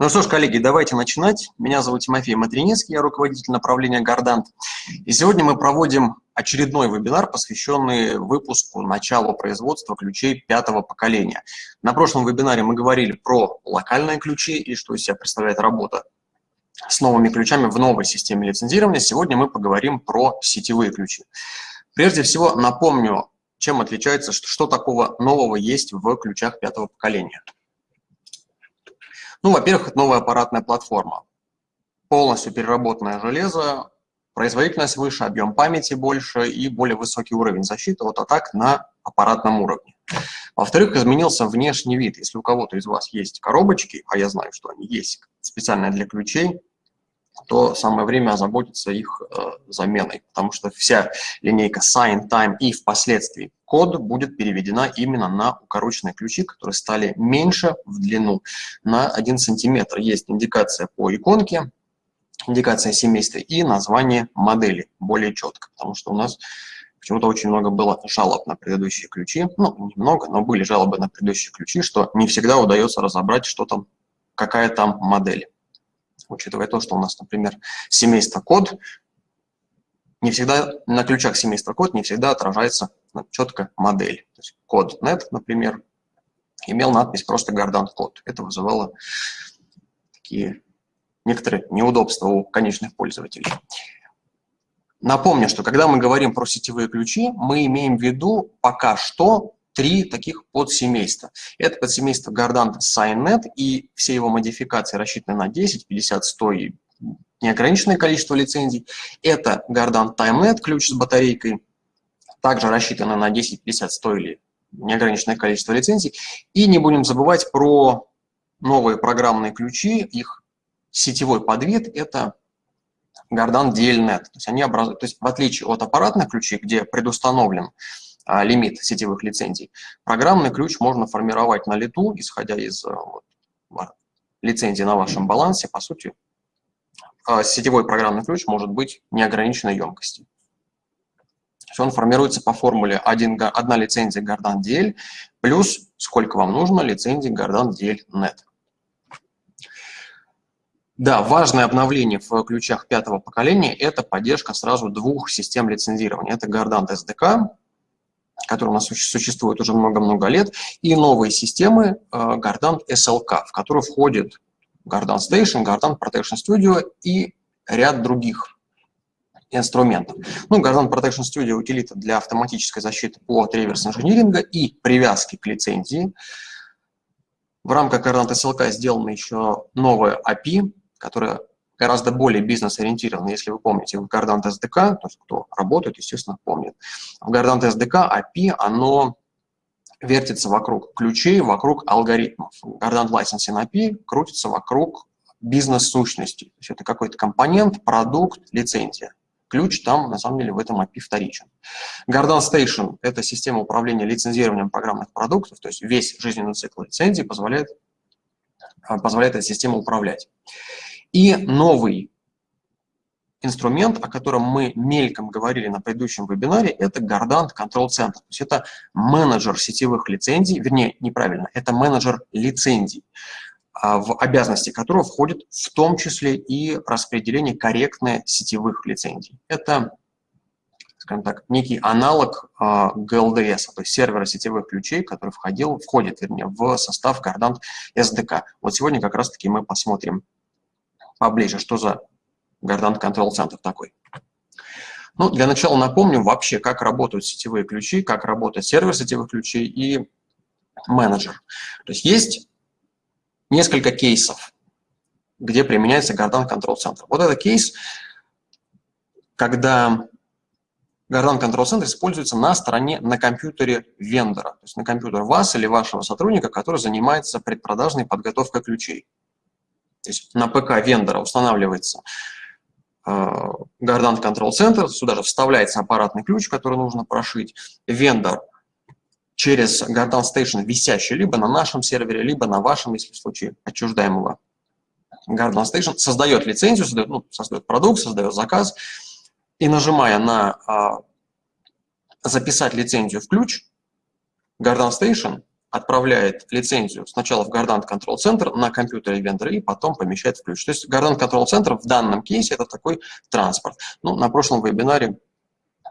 Ну что ж, коллеги, давайте начинать. Меня зовут Тимофей Матринецкий, я руководитель направления «Гардант». И сегодня мы проводим очередной вебинар, посвященный выпуску начала производства ключей пятого поколения. На прошлом вебинаре мы говорили про локальные ключи и что из себя представляет работа с новыми ключами в новой системе лицензирования. Сегодня мы поговорим про сетевые ключи. Прежде всего напомню, чем отличается, что, что такого нового есть в ключах пятого поколения. Ну, во-первых, это новая аппаратная платформа. Полностью переработанное железо, производительность выше, объем памяти больше и более высокий уровень защиты от атак на аппаратном уровне. Во-вторых, изменился внешний вид. Если у кого-то из вас есть коробочки, а я знаю, что они есть специально для ключей, то самое время озаботиться их э, заменой, потому что вся линейка Sign, Time и впоследствии код будет переведена именно на укороченные ключи, которые стали меньше в длину на 1 сантиметр. Есть индикация по иконке, индикация семейства и название модели более четко, потому что у нас почему-то очень много было жалоб на предыдущие ключи. Ну, немного, но были жалобы на предыдущие ключи, что не всегда удается разобрать, что там, какая там модель учитывая то, что у нас, например, семейство код, не всегда на ключах семейства код не всегда отражается четко модель. То есть код .NET, например, имел надпись просто Гордант код. Это вызывало такие некоторые неудобства у конечных пользователей. Напомню, что когда мы говорим про сетевые ключи, мы имеем в виду пока что три таких подсемейства. Это подсемейство Гордант SignNet и все его модификации рассчитаны на 10, 50, 100 и неограниченное количество лицензий. Это Гордант TimeNet, ключ с батарейкой, также рассчитаны на 10, 50, 100 или неограниченное количество лицензий. И не будем забывать про новые программные ключи, их сетевой подвид – это Гордан DLNet. То есть, они образуют, то есть в отличие от аппаратных ключей, где предустановлен а, лимит сетевых лицензий. Программный ключ можно формировать на лету, исходя из а, вот, лицензии на вашем балансе. По сути, а, сетевой программный ключ может быть неограниченной емкости. Он формируется по формуле 1, 1 лицензия Гордан DL плюс сколько вам нужно лицензий Гордан DL Net. Да, важное обновление в ключах пятого поколения – это поддержка сразу двух систем лицензирования. Это Gardant SDK который у нас существует уже много-много лет, и новые системы э, SLK, в которые входит Gardant Station, Gardant Protection Studio и ряд других инструментов. Ну, Gardant Protection Studio – утилита для автоматической защиты от реверс-инжиниринга и привязки к лицензии. В рамках Gardant SLK сделана еще новая API, которая гораздо более бизнес-ориентированы, если вы помните, в Gardant SDK, то есть кто работает, естественно, помнит. В Gardant SDK API, оно вертится вокруг ключей, вокруг алгоритмов. Gardant Licensing API крутится вокруг бизнес-сущности. То есть это какой-то компонент, продукт, лицензия. Ключ там, на самом деле, в этом API вторичен. Gardant Station – это система управления лицензированием программных продуктов, то есть весь жизненный цикл лицензии позволяет, позволяет эта система управлять. И новый инструмент, о котором мы мельком говорили на предыдущем вебинаре, это Gardant Control Center. То есть это менеджер сетевых лицензий, вернее, неправильно, это менеджер лицензий, а, в обязанности которого входит в том числе и распределение корректное сетевых лицензий. Это, скажем так, некий аналог GLDS, то есть сервера сетевых ключей, который входил, входит, вернее, в состав Gardant SDK. Вот сегодня как раз-таки мы посмотрим поближе, что за Gardant Control Center такой. Ну, для начала напомню вообще, как работают сетевые ключи, как работает сервер сетевых ключей и менеджер. То есть есть несколько кейсов, где применяется Gardant Control Center. Вот это кейс, когда Gardant Control Center используется на стороне, на компьютере вендора, то есть на компьютер вас или вашего сотрудника, который занимается предпродажной подготовкой ключей. То есть на ПК вендора устанавливается Gardant Control Center, сюда же вставляется аппаратный ключ, который нужно прошить. Вендор через Gardant Station висящий либо на нашем сервере, либо на вашем, если в случае отчуждаемого Gardant Station, создает лицензию, создает, ну, создает продукт, создает заказ, и нажимая на а, «Записать лицензию в ключ», Gardant Station отправляет лицензию сначала в Gardant Control Center на компьютере вендора и потом помещает в ключ. То есть Gardant Control Center в данном кейсе это такой транспорт. Ну, на прошлом вебинаре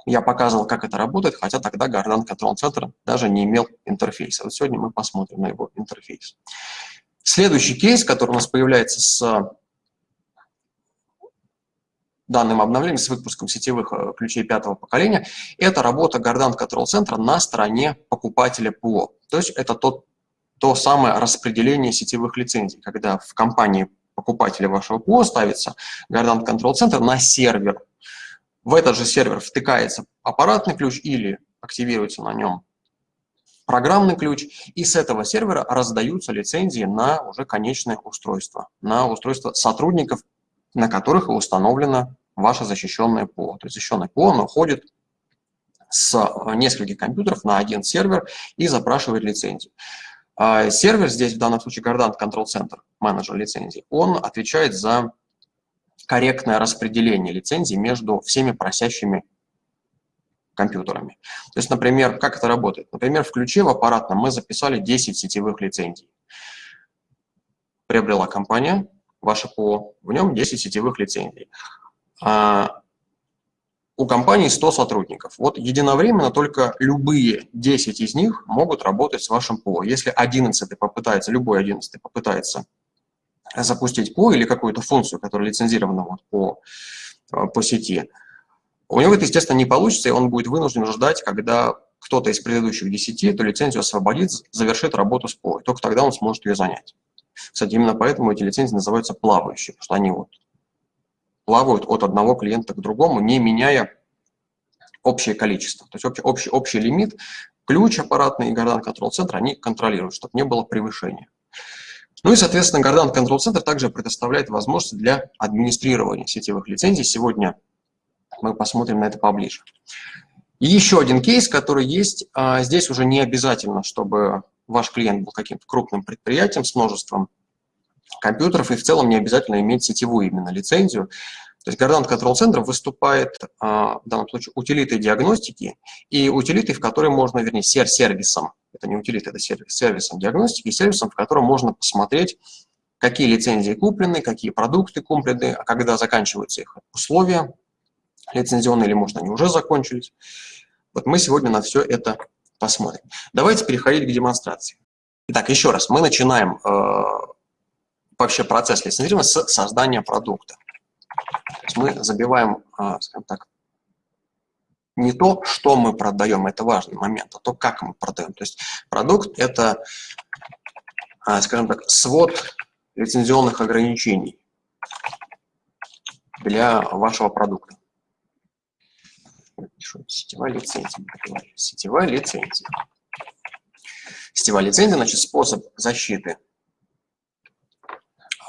я показывал, как это работает, хотя тогда Gardant Control Center даже не имел интерфейса. Вот сегодня мы посмотрим на его интерфейс. Следующий кейс, который у нас появляется с данным обновлением, с выпуском сетевых э, ключей пятого поколения, это работа Gardant Control Center на стороне покупателя ПО. То есть это тот, то самое распределение сетевых лицензий, когда в компании покупателя вашего ПО ставится Gardant Control Center на сервер. В этот же сервер втыкается аппаратный ключ или активируется на нем программный ключ, и с этого сервера раздаются лицензии на уже конечное устройство, на устройство сотрудников, на которых установлено ваше защищенное ПО. То есть защищенное ПО оно ходит с э, нескольких компьютеров на один сервер и запрашивает лицензию. А сервер здесь, в данном случае Gardant Control Center, менеджер лицензий, он отвечает за корректное распределение лицензий между всеми просящими компьютерами. То есть, например, как это работает? Например, в ключе в аппаратном мы записали 10 сетевых лицензий. Приобрела компания, ваше ПО, в нем 10 сетевых лицензий. А у компании 100 сотрудников. Вот единовременно только любые 10 из них могут работать с вашим ПО. Если 11 попытается, любой 11 попытается запустить ПО или какую-то функцию, которая лицензирована вот по, по сети, у него это, естественно, не получится, и он будет вынужден ждать, когда кто-то из предыдущих 10 эту лицензию освободит, завершит работу с ПО. И только тогда он сможет ее занять. Кстати, именно поэтому эти лицензии называются плавающие, потому что они вот плавают от одного клиента к другому, не меняя общее количество. То есть общий, общий, общий лимит, ключ аппаратный и Гордан Control Center, они контролируют, чтобы не было превышения. Ну и, соответственно, Гордан Control Center также предоставляет возможности для администрирования сетевых лицензий. Сегодня мы посмотрим на это поближе. И еще один кейс, который есть. А, здесь уже не обязательно, чтобы ваш клиент был каким-то крупным предприятием с множеством компьютеров, и в целом не обязательно иметь сетевую именно лицензию. То есть Gardant Control Center выступает а, в данном случае утилитой диагностики и утилитой, в которой можно, вернее, сервисом, это не утилита, это сервис, сервисом диагностики, сервисом, в котором можно посмотреть, какие лицензии куплены, какие продукты куплены, а когда заканчиваются их условия лицензионные, или, может, они уже закончились. Вот мы сегодня на все это посмотрим. Давайте переходить к демонстрации. Итак, еще раз, мы начинаем э, вообще процесс лицензирования с создания продукта. То есть мы забиваем, э, скажем так, не то, что мы продаем, это важный момент, а то, как мы продаем. То есть продукт – это, э, скажем так, свод лицензионных ограничений для вашего продукта пишу сетевая лицензия. Сетевая лицензия. Сетевая лицензия, значит, способ защиты.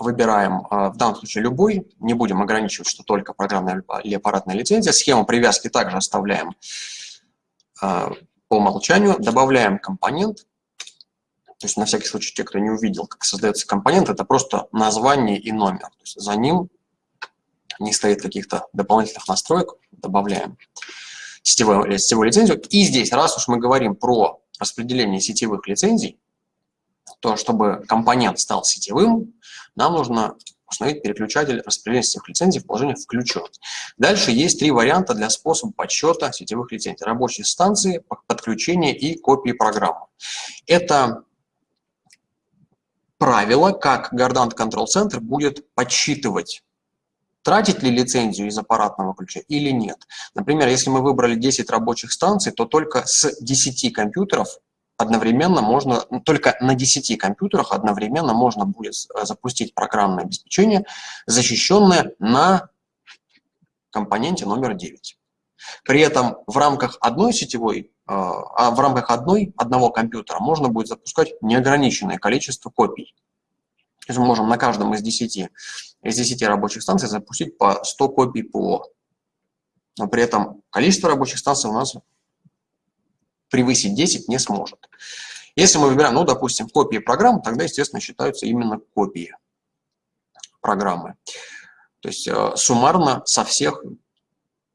Выбираем а, в данном случае любой, не будем ограничивать, что только программная или аппаратная лицензия. Схему привязки также оставляем а, по умолчанию. Добавляем компонент. То есть на всякий случай, те, кто не увидел, как создается компонент, это просто название и номер. То есть за ним не стоит каких-то дополнительных настроек, добавляем сетевую, сетевую лицензию. И здесь, раз уж мы говорим про распределение сетевых лицензий, то чтобы компонент стал сетевым, нам нужно установить переключатель распределения сетевых лицензий в положение «включен». Дальше есть три варианта для способа подсчета сетевых лицензий. Рабочие станции, подключение и копии программы. Это правило, как Gardant Control Center будет подсчитывать тратить ли лицензию из аппаратного ключа или нет. Например, если мы выбрали 10 рабочих станций, то только с 10 компьютеров одновременно можно, ну, только на 10 компьютерах одновременно можно будет э, запустить программное обеспечение, защищенное на компоненте номер 9. При этом в рамках одной сетевой, э, а в рамках одной, одного компьютера можно будет запускать неограниченное количество копий. То есть мы можем на каждом из 10, из 10 рабочих станций запустить по 100 копий ПО. Но при этом количество рабочих станций у нас превысить 10 не сможет. Если мы выбираем, ну, допустим, копии программ, тогда, естественно, считаются именно копии программы. То есть э, суммарно со всех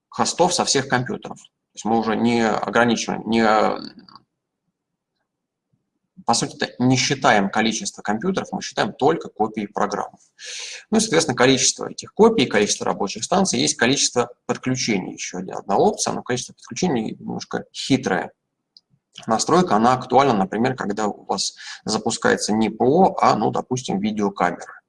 хостов, со всех компьютеров. То есть мы уже не ограничиваем, не по сути, не считаем количество компьютеров, мы считаем только копии программ. Ну и, соответственно, количество этих копий, количество рабочих станций, есть количество подключений. Еще одна опция, но количество подключений немножко хитрое. Настройка, она актуальна, например, когда у вас запускается не ПО, а, ну, допустим, видеокамера.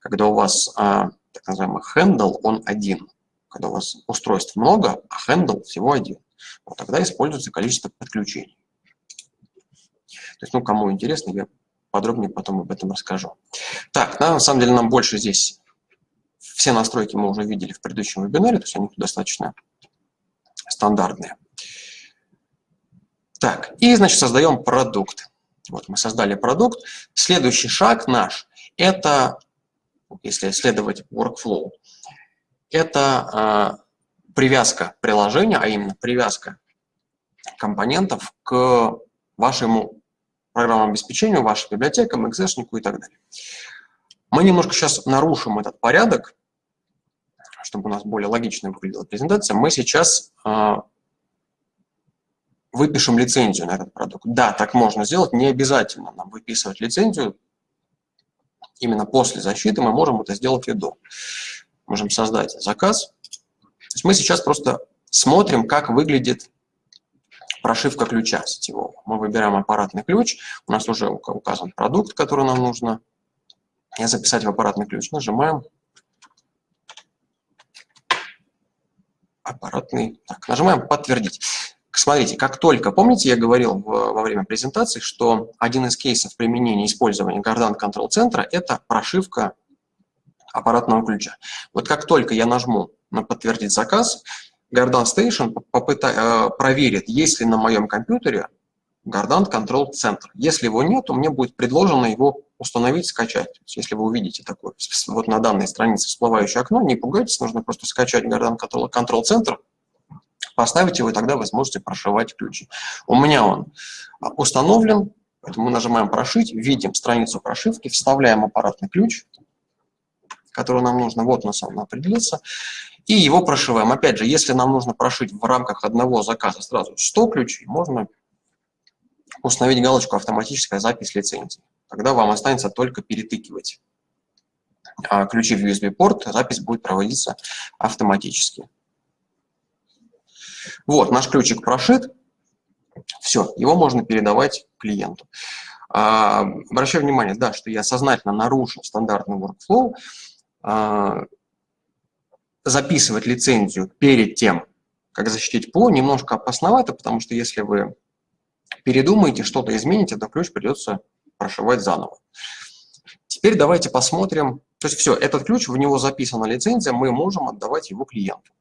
Когда у вас а, так называемый handle, он один. Когда у вас устройств много, а handle всего один. Вот тогда используется количество подключений. То есть, ну, кому интересно, я подробнее потом об этом расскажу. Так, на самом деле нам больше здесь все настройки мы уже видели в предыдущем вебинаре, то есть они достаточно стандартные. Так, и, значит, создаем продукт. Вот мы создали продукт. Следующий шаг наш – это, если исследовать workflow, это э, привязка приложения, а именно привязка компонентов к вашему программному обеспечению, вашим библиотекам, экзешнику и так далее. Мы немножко сейчас нарушим этот порядок, чтобы у нас более логично выглядела презентация. Мы сейчас э, выпишем лицензию на этот продукт. Да, так можно сделать, не обязательно нам выписывать лицензию. Именно после защиты мы можем это сделать и до. Можем создать заказ. То есть мы сейчас просто смотрим, как выглядит прошивка ключа сетевого. Мы выбираем аппаратный ключ, у нас уже указан продукт, который нам нужно записать в аппаратный ключ. Нажимаем аппаратный, так, нажимаем «Подтвердить». Смотрите, как только, помните, я говорил в, во время презентации, что один из кейсов применения использования Гордан Control центра – это прошивка аппаратного ключа. Вот как только я нажму на «Подтвердить заказ», Гордан Station э, проверит, есть ли на моем компьютере Гордан Control центр. Если его нет, то мне будет предложено его установить, скачать. Если вы увидите такое вот на данной странице всплывающее окно, не пугайтесь, нужно просто скачать Гордан Control, Control центр, поставить его, и тогда вы сможете прошивать ключи. У меня он установлен, поэтому мы нажимаем «Прошить», видим страницу прошивки, вставляем аппаратный ключ, который нам нужно, вот у нас он определился, и его прошиваем. Опять же, если нам нужно прошить в рамках одного заказа сразу 100 ключей, можно установить галочку «Автоматическая запись лицензии». Тогда вам останется только перетыкивать а, ключи в USB-порт, запись будет проводиться автоматически. Вот, наш ключик прошит, все, его можно передавать клиенту. А, обращаю внимание, да, что я сознательно нарушил стандартный workflow, а, записывать лицензию перед тем, как защитить ПО, немножко опасновато, потому что если вы передумаете, что-то измените, то ключ придется прошивать заново. Теперь давайте посмотрим, то есть все, этот ключ, в него записана лицензия, мы можем отдавать его клиенту.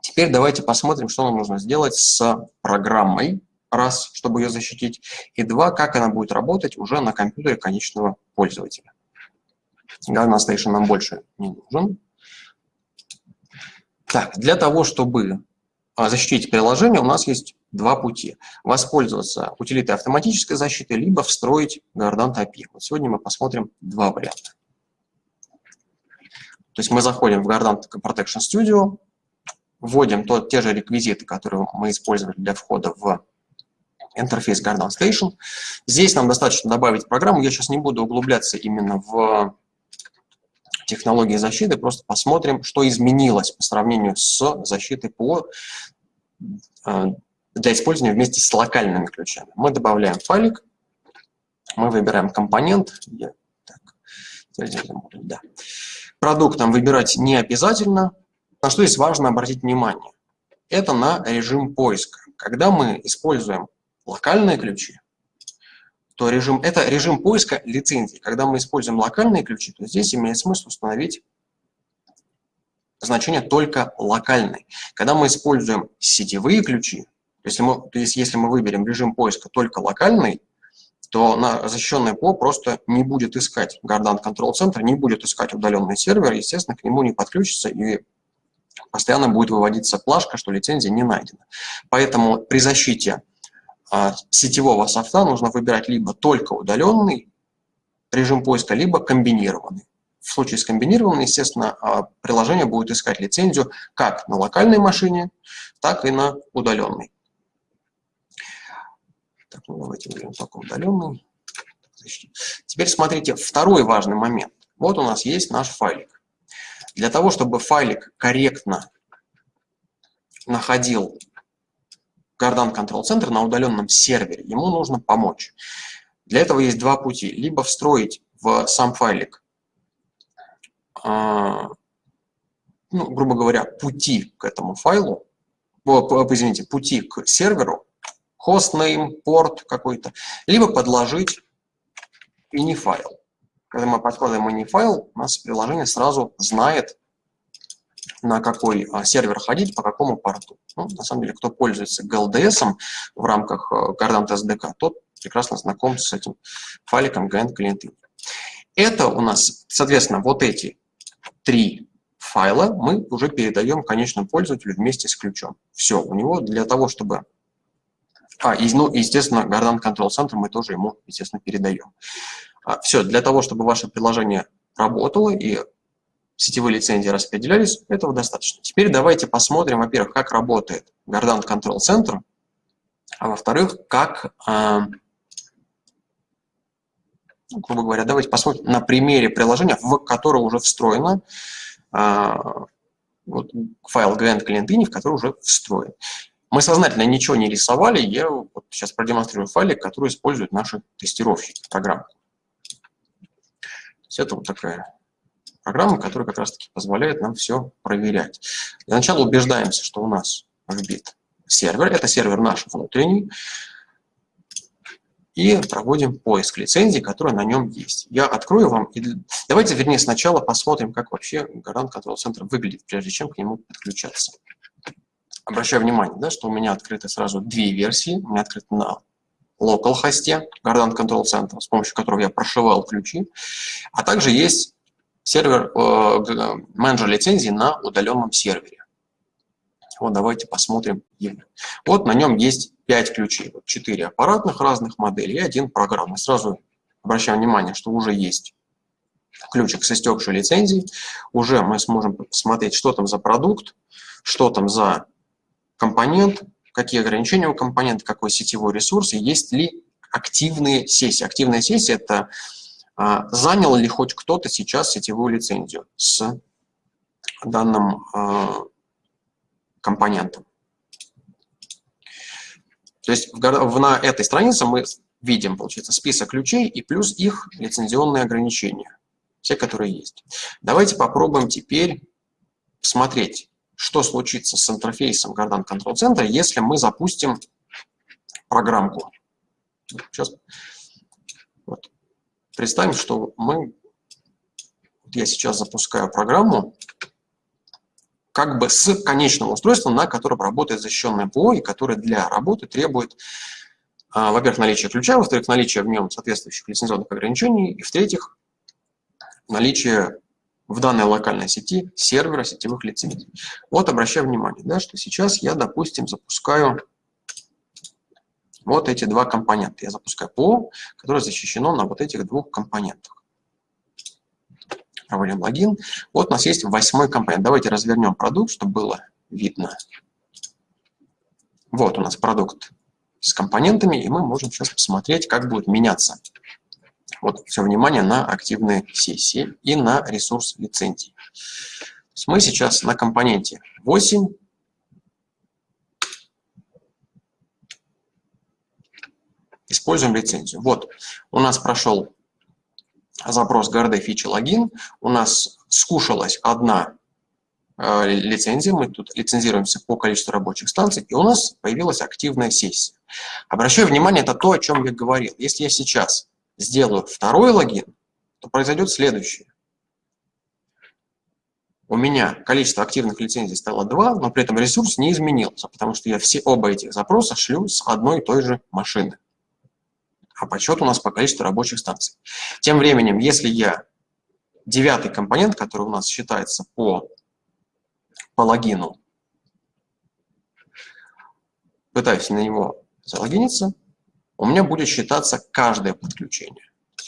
Теперь давайте посмотрим, что нам нужно сделать с программой, раз, чтобы ее защитить, и два, как она будет работать уже на компьютере конечного пользователя. Gunner Station нам больше не нужен. Так, для того, чтобы а, защитить приложение, у нас есть два пути. Воспользоваться утилитой автоматической защиты, либо встроить Guardant API. Вот сегодня мы посмотрим два варианта. То есть мы заходим в Guardant Protection Studio, вводим тот, те же реквизиты, которые мы использовали для входа в интерфейс Guardant Station. Здесь нам достаточно добавить программу. Я сейчас не буду углубляться именно в технологии защиты, просто посмотрим, что изменилось по сравнению с защитой по, э, для использования вместе с локальными ключами. Мы добавляем файлик, мы выбираем компонент. Да. Продукт нам выбирать не обязательно, на что здесь важно обратить внимание? Это на режим поиска. Когда мы используем локальные ключи, то режим, это режим поиска лицензий. Когда мы используем локальные ключи, то здесь имеет смысл установить значение только локальный. Когда мы используем сетевые ключи, есть, мы, то есть если мы выберем режим поиска только локальный, то на защищенное ПО просто не будет искать Guardant Control Center, не будет искать удаленный сервер, естественно, к нему не подключится и постоянно будет выводиться плашка, что лицензия не найдена. Поэтому при защите сетевого софта нужно выбирать либо только удаленный режим поиска, либо комбинированный. В случае с комбинированным, естественно, а, приложение будет искать лицензию как на локальной машине, так и на удаленной. Так, Ну, давайте выберем только удаленный. Теперь смотрите, второй важный момент. Вот у нас есть наш файлик. Для того, чтобы файлик корректно находил Control Center на удаленном сервере, ему нужно помочь. Для этого есть два пути. Либо встроить в сам файлик, а, ну, грубо говоря, пути к этому файлу, о, извините, пути к серверу, hostname, порт какой-то, либо подложить mini-файл. Когда мы подкладываем mini-файл, у нас приложение сразу знает, на какой а, сервер ходить, по какому порту. Ну, на самом деле, кто пользуется GLDS в рамках Gardant э, SDK, тот прекрасно знаком с этим файликом GN клиенты. Это у нас, соответственно, вот эти три файла мы уже передаем конечному пользователю вместе с ключом. Все, у него для того, чтобы... А, и, ну, естественно, Gardant Control Center мы тоже ему, естественно, передаем. А, все, для того, чтобы ваше приложение работало и сетевые лицензии распределялись, этого достаточно. Теперь давайте посмотрим, во-первых, как работает Gardant Control Center, а во-вторых, как, э, грубо говоря, давайте посмотрим на примере приложения, в которое уже встроено э, вот, файл Grand Client в который уже встроен. Мы сознательно ничего не рисовали, я вот сейчас продемонстрирую файлик, который используют наши тестировщики программы. То есть это вот такая программа, которая как раз-таки позволяет нам все проверять. Для начала убеждаемся, что у нас вбит сервер, это сервер наш внутренний, и проводим поиск лицензий, которые на нем есть. Я открою вам, и давайте, вернее, сначала посмотрим, как вообще Garant Control Center выглядит, прежде чем к нему подключаться. Обращаю внимание, да, что у меня открыты сразу две версии. У меня открыт на local хосте Garant Control Center, с помощью которого я прошивал ключи, а также есть сервер, э, менеджер лицензии на удаленном сервере. Вот давайте посмотрим. Вот на нем есть 5 ключей, вот 4 аппаратных разных моделей и один программный. Сразу обращаем внимание, что уже есть ключик с истекшей лицензией. Уже мы сможем посмотреть, что там за продукт, что там за компонент, какие ограничения у компонента, какой сетевой ресурс, и есть ли активные сессии. Активная сессия – это занял ли хоть кто-то сейчас сетевую лицензию с данным а, компонентом. То есть на этой странице мы видим, получается, список ключей и плюс их лицензионные ограничения, все, которые есть. Давайте попробуем теперь посмотреть, что случится с интерфейсом Gardan Control Center, если мы запустим программку. Сейчас. Представим, что мы, я сейчас запускаю программу, как бы с конечным устройством, на котором работает защищенное ПО, и которое для работы требует, а, во-первых, наличия ключа, во-вторых, наличия в нем соответствующих лицензионных ограничений, и в-третьих, наличие в данной локальной сети сервера сетевых лицензий. Вот обращаю внимание, да, что сейчас я, допустим, запускаю вот эти два компонента. Я запускаю ПО, которое защищено на вот этих двух компонентах. Проводим логин. Вот у нас есть восьмой компонент. Давайте развернем продукт, чтобы было видно. Вот у нас продукт с компонентами, и мы можем сейчас посмотреть, как будет меняться. Вот все внимание на активные сессии и на ресурс лицензий. мы сейчас на компоненте 8 используем лицензию. Вот, у нас прошел запрос GRD фичи логин, у нас скушалась одна э, лицензия, мы тут лицензируемся по количеству рабочих станций, и у нас появилась активная сессия. Обращаю внимание, это то, о чем я говорил. Если я сейчас сделаю второй логин, то произойдет следующее. У меня количество активных лицензий стало 2, но при этом ресурс не изменился, потому что я все оба этих запроса шлю с одной и той же машины а подсчет у нас по количеству рабочих станций. Тем временем, если я девятый компонент, который у нас считается по, по логину, пытаюсь на него залогиниться, у меня будет считаться каждое подключение.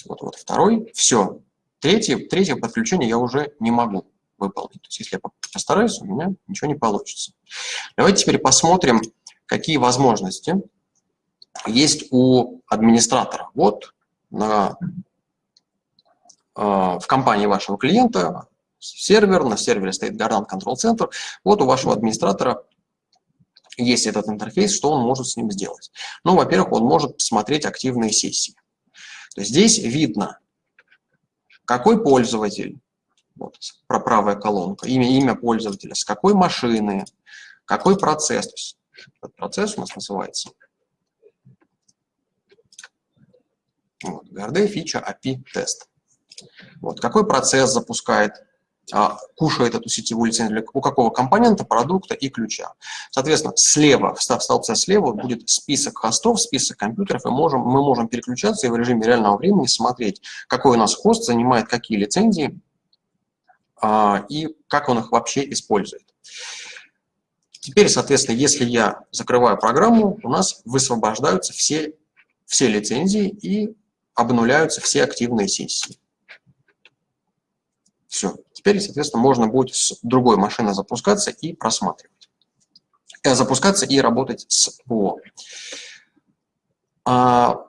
Вот, вот второй, все. Третье, третье подключение я уже не могу выполнить. То есть если я постараюсь, у меня ничего не получится. Давайте теперь посмотрим, какие возможности есть у администратора. Вот на, э, в компании вашего клиента сервер, на сервере стоит Garant Control Center. Вот у вашего администратора есть этот интерфейс, что он может с ним сделать? Ну, во-первых, он может посмотреть активные сессии. То есть здесь видно, какой пользователь, вот, правая колонка, имя, имя пользователя, с какой машины, какой процесс. Этот процесс у нас называется вот, GRD фича API тест. Вот, какой процесс запускает а, кушает эту сетевую лицензию у какого компонента, продукта и ключа. Соответственно, слева, в столбце слева будет список хостов, список компьютеров, и можем, мы можем переключаться и в режиме реального времени смотреть, какой у нас хост занимает какие лицензии а, и как он их вообще использует. Теперь, соответственно, если я закрываю программу, у нас высвобождаются все, все лицензии и обнуляются все активные сессии. Все. Теперь, соответственно, можно будет с другой машины запускаться и просматривать. Э, запускаться и работать с ПО. А,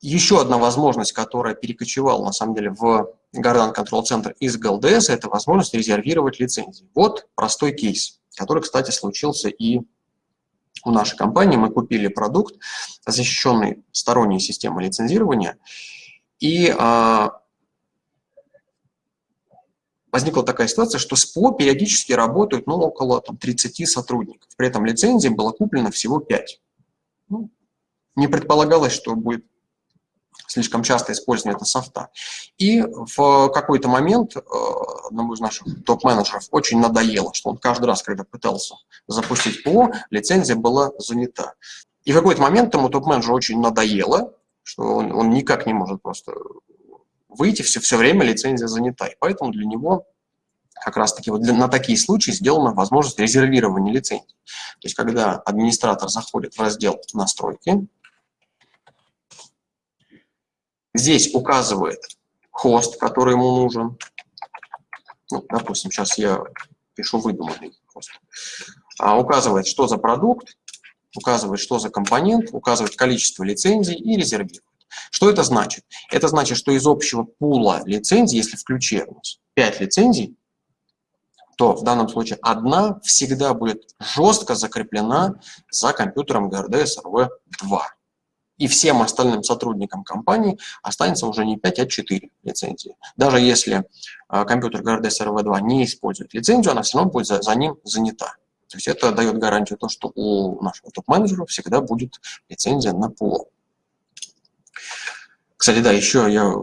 еще одна возможность, которая перекочевала, на самом деле, в Garden Control Center из GLDS, это возможность резервировать лицензии. Вот простой кейс, который, кстати, случился и у нашей компании. Мы купили продукт, защищенный сторонней системой лицензирования, и а, возникла такая ситуация, что СПО периодически работают ну, около там, 30 сотрудников. При этом лицензий было куплено всего 5. Ну, не предполагалось, что будет слишком часто использование этого софта. И в какой-то момент э, одному из наших топ-менеджеров очень надоело, что он каждый раз, когда пытался запустить ПО, лицензия была занята. И в какой-то момент ему топ-менеджеру очень надоело, что он, он никак не может просто выйти, все, все время лицензия занята. И поэтому для него как раз-таки вот на такие случаи сделана возможность резервирования лицензий. То есть когда администратор заходит в раздел «Настройки», здесь указывает хост, который ему нужен. Ну, допустим, сейчас я пишу выдуманный хост. А, указывает, что за продукт, указывает, что за компонент, указывает количество лицензий и резервирует. Что это значит? Это значит, что из общего пула лицензий, если в ключе у нас 5 лицензий, то в данном случае одна всегда будет жестко закреплена за компьютером GRD SRV-2. И всем остальным сотрудникам компании останется уже не 5, а 4 лицензии. Даже если э, компьютер GRD SRV-2 не использует лицензию, она все равно будет за, за ним занята. То есть это дает гарантию то, что у нашего топ-менеджера всегда будет лицензия на пол. Кстати, да, еще я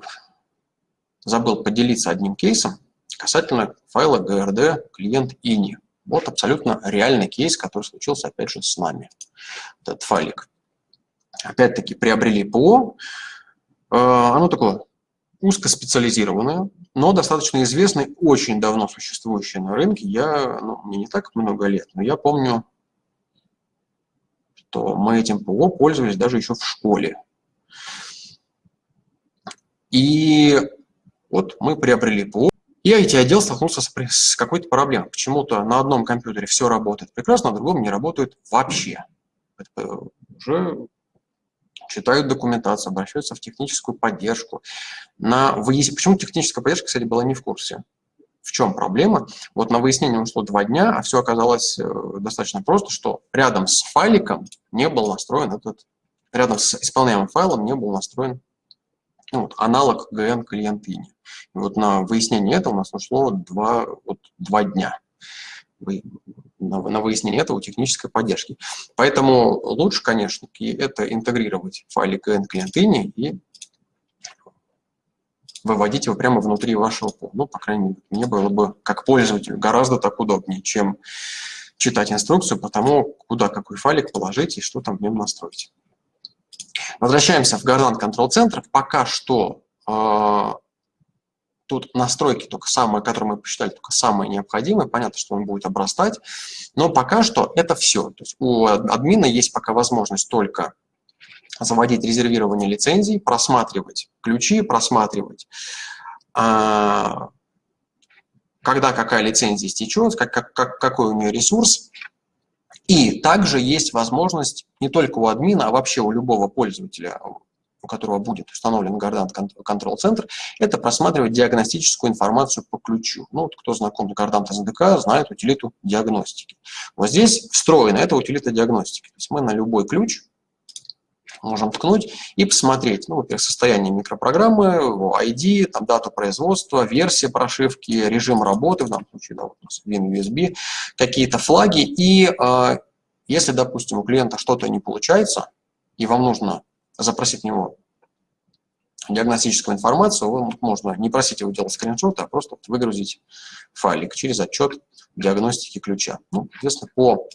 забыл поделиться одним кейсом касательно файла GRD клиент ini. Вот абсолютно реальный кейс, который случился, опять же, с нами. Этот файлик. Опять-таки приобрели ПО. Э, оно такое узкоспециализированное, но достаточно известное, очень давно существующее на рынке. Я, ну, мне не так много лет, но я помню, что мы этим ПО пользовались даже еще в школе. И вот мы приобрели ПО, и IT-отдел столкнулся с, какой-то проблемой. Почему-то на одном компьютере все работает прекрасно, на другом не работает вообще. Это уже читают документацию, обращаются в техническую поддержку. На выяс... Почему техническая поддержка, кстати, была не в курсе? В чем проблема? Вот на выяснение ушло два дня, а все оказалось э, достаточно просто, что рядом с файликом не был настроен этот, рядом с исполняемым файлом не был настроен ну, вот, аналог GN клиент INI. И вот на выяснение этого у нас ушло два, вот, два дня на выяснение этого технической поддержки. Поэтому лучше, конечно, это интегрировать файлик GN клиент INI и выводить его прямо внутри вашего пола. Ну, по крайней мере, мне было бы, как пользователю, гораздо так удобнее, чем читать инструкцию по тому, куда какой файлик положить и что там в нем настроить. Возвращаемся в Garland Control Center. Пока что э, тут настройки только самые, которые мы посчитали, только самые необходимые. Понятно, что он будет обрастать. Но пока что это все. То есть у админа есть пока возможность только заводить резервирование лицензий, просматривать ключи, просматривать, э, когда какая лицензия истечет, как, как, какой у нее ресурс, И также есть возможность не только у админа, а вообще у любого пользователя, у которого будет установлен Control Center, это просматривать диагностическую информацию по ключу. Ну, вот кто знаком с Gardant SDK, знает утилиту диагностики. Вот здесь встроена эта утилита диагностики. То есть мы на любой ключ можем ткнуть и посмотреть, ну, во-первых, состояние микропрограммы, ID, там, дату производства, версия прошивки, режим работы, в данном случае, да, вот у нас WinUSB, какие-то флаги. И э, если, допустим, у клиента что-то не получается, и вам нужно запросить у него диагностическую информацию, вы, можно не просить его делать скриншоты, а просто выгрузить файлик через отчет диагностики ключа. Ну, соответственно, по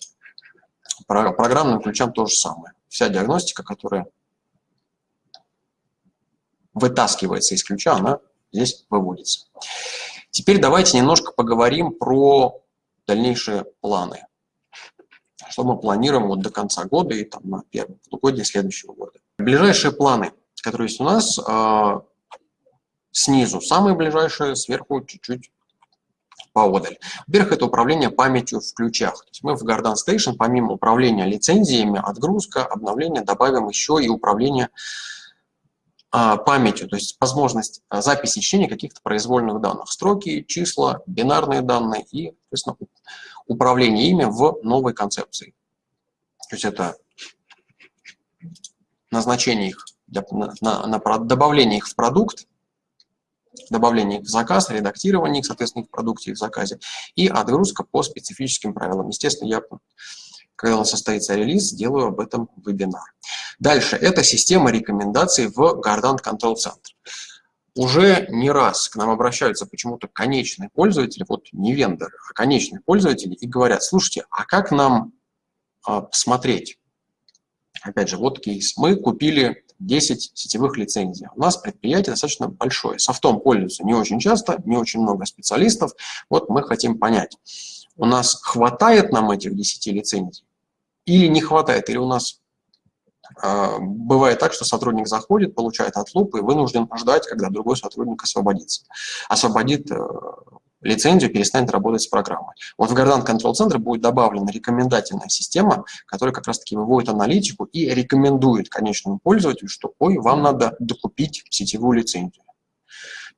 программным ключам то же самое вся диагностика, которая вытаскивается из ключа, она здесь выводится. Теперь давайте немножко поговорим про дальнейшие планы. Что мы планируем вот до конца года и там, на первом полугодие следующего года. Ближайшие планы, которые есть у нас, э, снизу самые ближайшие, сверху чуть-чуть поодаль. Во-первых, это управление памятью в ключах. То есть мы в Garden Station, помимо управления лицензиями, отгрузка, обновление, добавим еще и управление а, памятью, то есть возможность а, записи чтения каких-то произвольных данных. Строки, числа, бинарные данные и, соответственно, управление ими в новой концепции. То есть это назначение их, для, на, на, на добавление их в продукт, добавление их в заказ, редактирование их, соответственно, в продукте, их в заказе, и отгрузка по специфическим правилам. Естественно, я, когда у нас состоится релиз, сделаю об этом вебинар. Дальше, это система рекомендаций в Gardant Control Center. Уже не раз к нам обращаются почему-то конечные пользователи, вот не вендоры, а конечные пользователи, и говорят, слушайте, а как нам а, посмотреть? Опять же, вот кейс. Мы купили 10 сетевых лицензий. У нас предприятие достаточно большое. Софтом пользуются не очень часто, не очень много специалистов. Вот мы хотим понять, у нас хватает нам этих 10 лицензий или не хватает, или у нас э, бывает так, что сотрудник заходит, получает отлуп и вынужден ждать, когда другой сотрудник освободится. Освободит э, лицензию перестанет работать с программой. Вот в Gardant Control Center будет добавлена рекомендательная система, которая как раз-таки выводит аналитику и рекомендует конечному пользователю, что ой, вам надо докупить сетевую лицензию.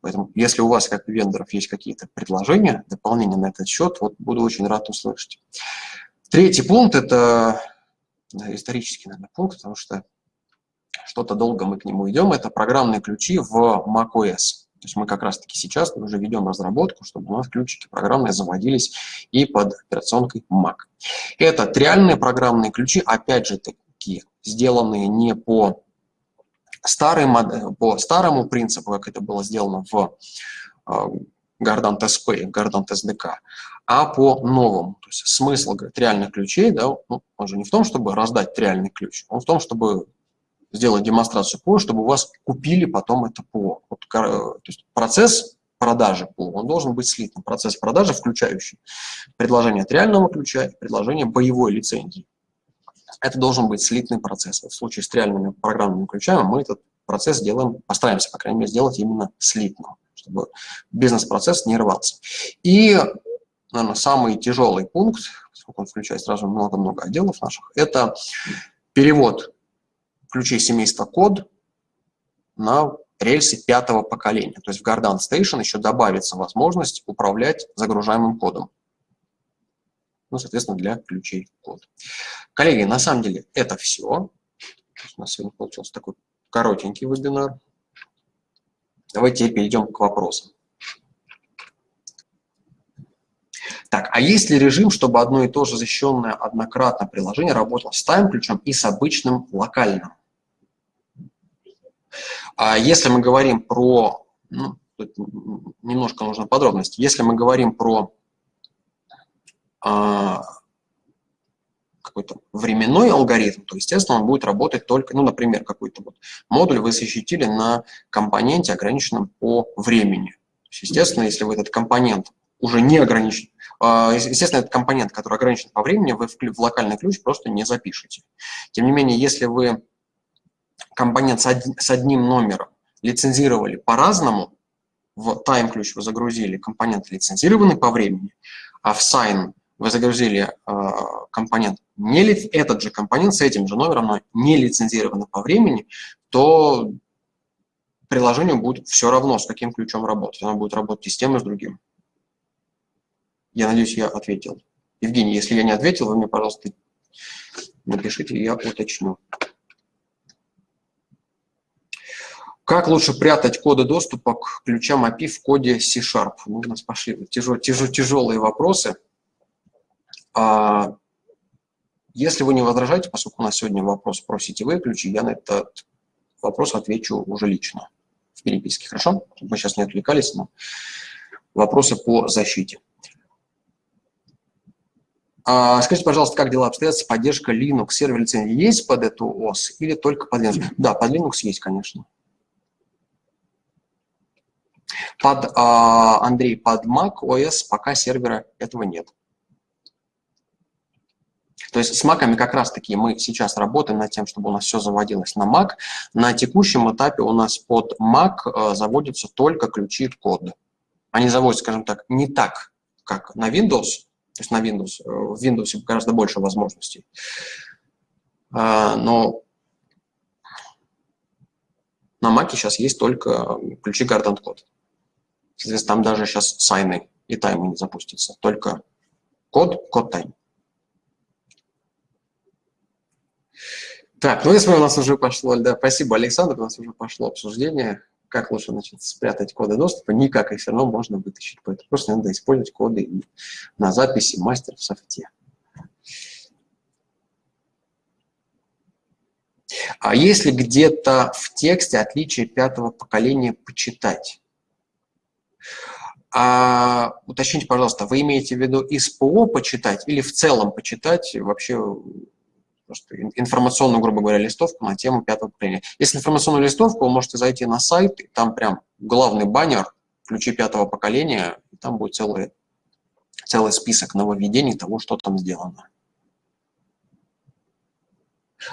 Поэтому, если у вас, как у вендоров, есть какие-то предложения, дополнения на этот счет, вот буду очень рад услышать. Третий пункт – это да, исторический, наверное, пункт, потому что что-то долго мы к нему идем. Это программные ключи в macOS. То есть мы как раз-таки сейчас уже ведем разработку, чтобы у нас ключики программные заводились и под операционкой Mac. Это реальные программные ключи, опять же таки, сделанные не по, старой по старому принципу, как это было сделано в Gardant SP, Gardant SDK, а по новому. То есть смысл говорит, реальных ключей, да, ну, он же не в том, чтобы раздать реальный ключ, он в том, чтобы сделать демонстрацию ПО, чтобы у вас купили потом это ПО. Вот, то есть процесс продажи ПО, он должен быть слитым. Процесс продажи, включающий предложение от реального ключа и предложение боевой лицензии. Это должен быть слитный процесс. В случае с реальными программными ключами мы этот процесс делаем, постараемся, по крайней мере, сделать именно слитным, чтобы бизнес-процесс не рвался. И, наверное, самый тяжелый пункт, поскольку он включает сразу много-много отделов наших, это перевод ключей семейства код на рельсы пятого поколения. То есть в Gardant Station еще добавится возможность управлять загружаемым кодом. Ну, соответственно, для ключей код. Коллеги, на самом деле это все. У нас сегодня получился такой коротенький вебинар. Давайте перейдем к вопросам. Так, а есть ли режим, чтобы одно и то же защищенное однократно приложение работало с тайм-ключом и с обычным локальным? А если мы говорим про, ну, немножко нужно подробности, если мы говорим про а, какой-то временной алгоритм, то, естественно, он будет работать только, ну, например, какой-то вот модуль вы защитили на компоненте, ограниченном по времени. То есть, естественно, если вы этот компонент уже не ограничен, а, естественно, этот компонент, который ограничен по времени, вы в локальный ключ просто не запишете. Тем не менее, если вы компонент с одним номером лицензировали по-разному, в time ключ вы загрузили компонент лицензированный по времени, а в sign вы загрузили э, компонент, не ли, этот же компонент с этим же номером, но не лицензированный по времени, то приложению будет все равно, с каким ключом работать. Оно будет работать и с тем, и с другим. Я надеюсь, я ответил. Евгений, если я не ответил, вы мне, пожалуйста, напишите, я уточню. Как лучше прятать коды доступа к ключам API в коде C-Sharp? Ну, у нас пошли тяжел, тяжел, тяжелые вопросы. А, если вы не возражаете, поскольку у нас сегодня вопрос про сетевые ключи, я на этот вопрос отвечу уже лично в переписке, хорошо? Мы сейчас не отвлекались на вопросы по защите. А, скажите, пожалуйста, как дела обстоят с поддержкой Linux? Сервер лицензии есть под эту ОС или только под Linux? Да, под Linux есть, конечно. Под, а, Андрей, под Mac OS пока сервера этого нет. То есть с Mac как раз-таки мы сейчас работаем над тем, чтобы у нас все заводилось на Mac. На текущем этапе у нас под Mac э, заводятся только ключи кода. Они заводятся, скажем так, не так, как на Windows. То есть на Windows, э, в Windows гораздо больше возможностей. А, но на Mac сейчас есть только ключи Garden Code. Соответственно, там даже сейчас сайны и таймы не запустятся. Только код, код тайм. Так, ну если у нас уже пошло, да, спасибо, Александр, у нас уже пошло обсуждение, как лучше значит, спрятать коды доступа, никак их все равно можно вытащить, поэтому просто надо использовать коды на записи мастер в софте. А если где-то в тексте отличие пятого поколения почитать? А, уточните, пожалуйста, вы имеете в виду из ПО почитать или в целом почитать вообще просто информационную, грубо говоря, листовку на тему пятого поколения. Если информационную листовку, вы можете зайти на сайт, и там прям главный баннер, ключи пятого поколения, и там будет целый, целый список нововведений того, что там сделано.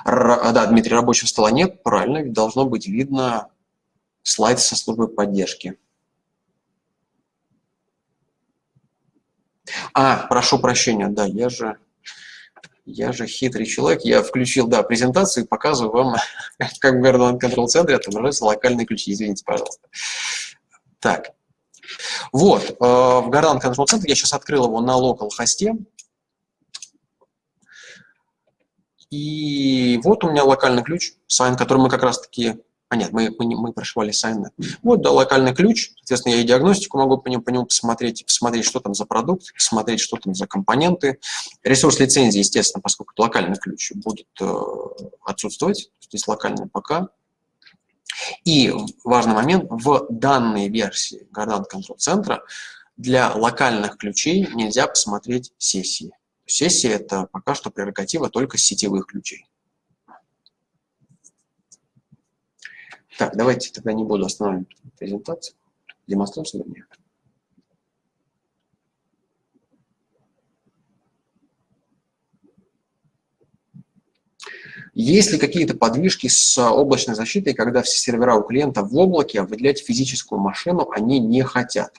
Р да, Дмитрий, рабочего стола нет, правильно, должно быть видно слайд со службой поддержки. А, прошу прощения, да, я же я же хитрый человек, я включил, да, презентацию и показываю вам, как в Garden Control центре отображаются локальные ключи. Извините, пожалуйста. Так, вот, э, в Garden Control центре я сейчас открыл его на local хосте. И вот у меня локальный ключ, сайн, который мы как раз-таки а нет, мы, мы, мы прошивали сайны. Вот, да, локальный ключ. Соответственно, я и диагностику могу по нему, по нему посмотреть, посмотреть, что там за продукт, посмотреть, что там за компоненты. Ресурс лицензии, естественно, поскольку это локальный ключ, будет э, отсутствовать. Здесь локальный пока. И важный момент, в данной версии Gardan Control центра для локальных ключей нельзя посмотреть сессии. Сессии – это пока что прерогатива только сетевых ключей. Так, давайте тогда не буду останавливать презентацию, демонстрацию вернее. Есть ли какие-то подвижки с облачной защитой, когда все сервера у клиента в облаке, а выделять физическую машину они не хотят?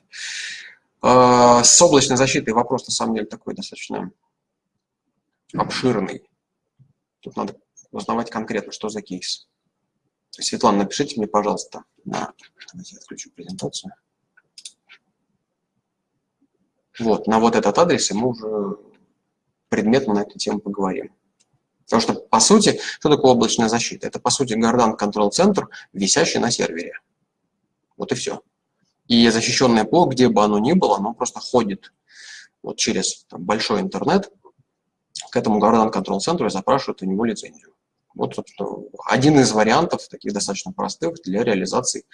А, с облачной защитой вопрос, на самом деле, такой достаточно обширный. Тут надо узнавать конкретно, что за кейс. Светлана, напишите мне, пожалуйста, на... Давайте я отключу презентацию. Вот, на вот этот адрес, и мы уже предметно на эту тему поговорим. Потому что, по сути, что такое облачная защита? Это, по сути, Гордан Center, висящий на сервере. Вот и все. И защищенное ПО, где бы оно ни было, оно просто ходит вот через там, большой интернет к этому Гордан Center и запрашивает у него лицензию. Вот, один из вариантов, таких достаточно простых, для реализации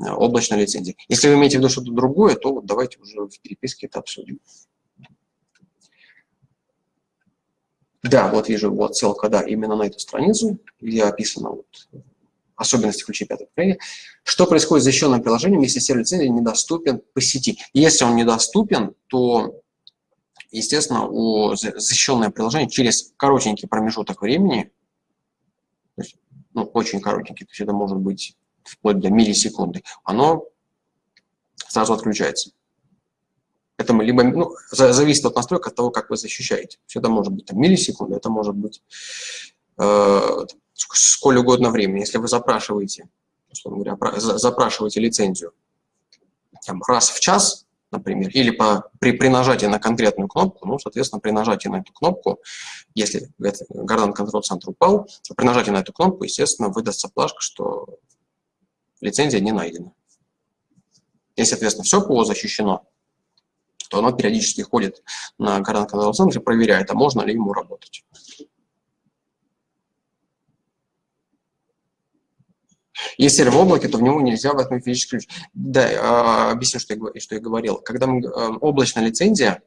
э, облачной лицензии. Если вы имеете в виду что-то другое, то вот давайте уже в переписке это обсудим. Да, вот вижу вот ссылка, да, именно на эту страницу, где описано вот особенности ключей пятого поколения. Что происходит с защищенным приложением, если сервер лицензии недоступен по сети? Если он недоступен, то, естественно, у защищенное приложение через коротенький промежуток времени ну, очень коротенький, то есть это может быть вплоть до миллисекунды, оно сразу отключается. Это мы либо, ну, зависит от настройки, от того, как вы защищаете. Это может быть там, миллисекунды, это может быть э, сколь угодно времени. Если вы запрашиваете, говоря, запрашиваете лицензию там, раз в час, например, или по, при, при нажатии на конкретную кнопку, ну, соответственно, при нажатии на эту кнопку, если Garden Control Center упал, то при нажатии на эту кнопку, естественно, выдастся плашка, что лицензия не найдена. Если, соответственно, все ПО защищено, то оно периодически ходит на Garden Control Center и проверяет, а можно ли ему работать. Если в облаке, то в него нельзя воткнуть физический ключ. Да, а, объясню, что я, что я говорил. Когда мы, а, облачная лицензия,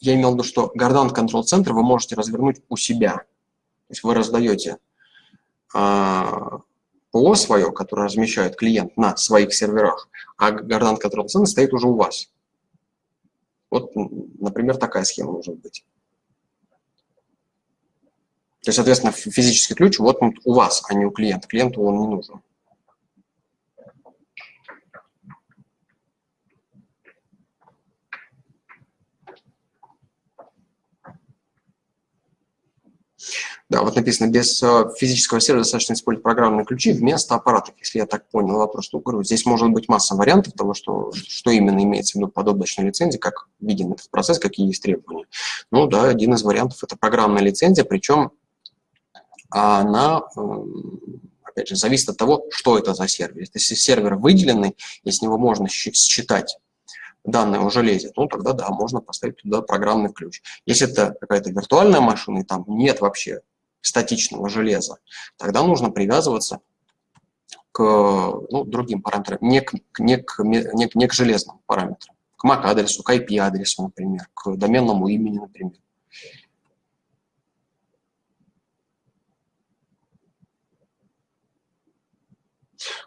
я имел в виду, что Гордан Control Center вы можете развернуть у себя. То есть вы раздаете а, ПО свое, которое размещает клиент на своих серверах, а Гордан Control Center стоит уже у вас. Вот, например, такая схема может быть. То есть, соответственно, физический ключ вот он у вас, а не у клиента. Клиенту он не нужен. Да, вот написано, без э, физического сервера достаточно использовать программные ключи вместо аппаратов, если я так понял вопрос. Ну, говорю, здесь может быть масса вариантов того, что, что именно имеется в виду под облачной лицензией, как виден этот процесс, какие есть требования. Ну да, один из вариантов – это программная лицензия, причем а она, опять же, зависит от того, что это за сервер. Если сервер выделенный, и с него можно считать данные о железе, ну тогда да, можно поставить туда программный ключ. Если это какая-то виртуальная машина, и там нет вообще статичного железа, тогда нужно привязываться к ну, другим параметрам, не к, не, к, не, не к железным параметрам, к MAC-адресу, к IP-адресу, например, к доменному имени, например.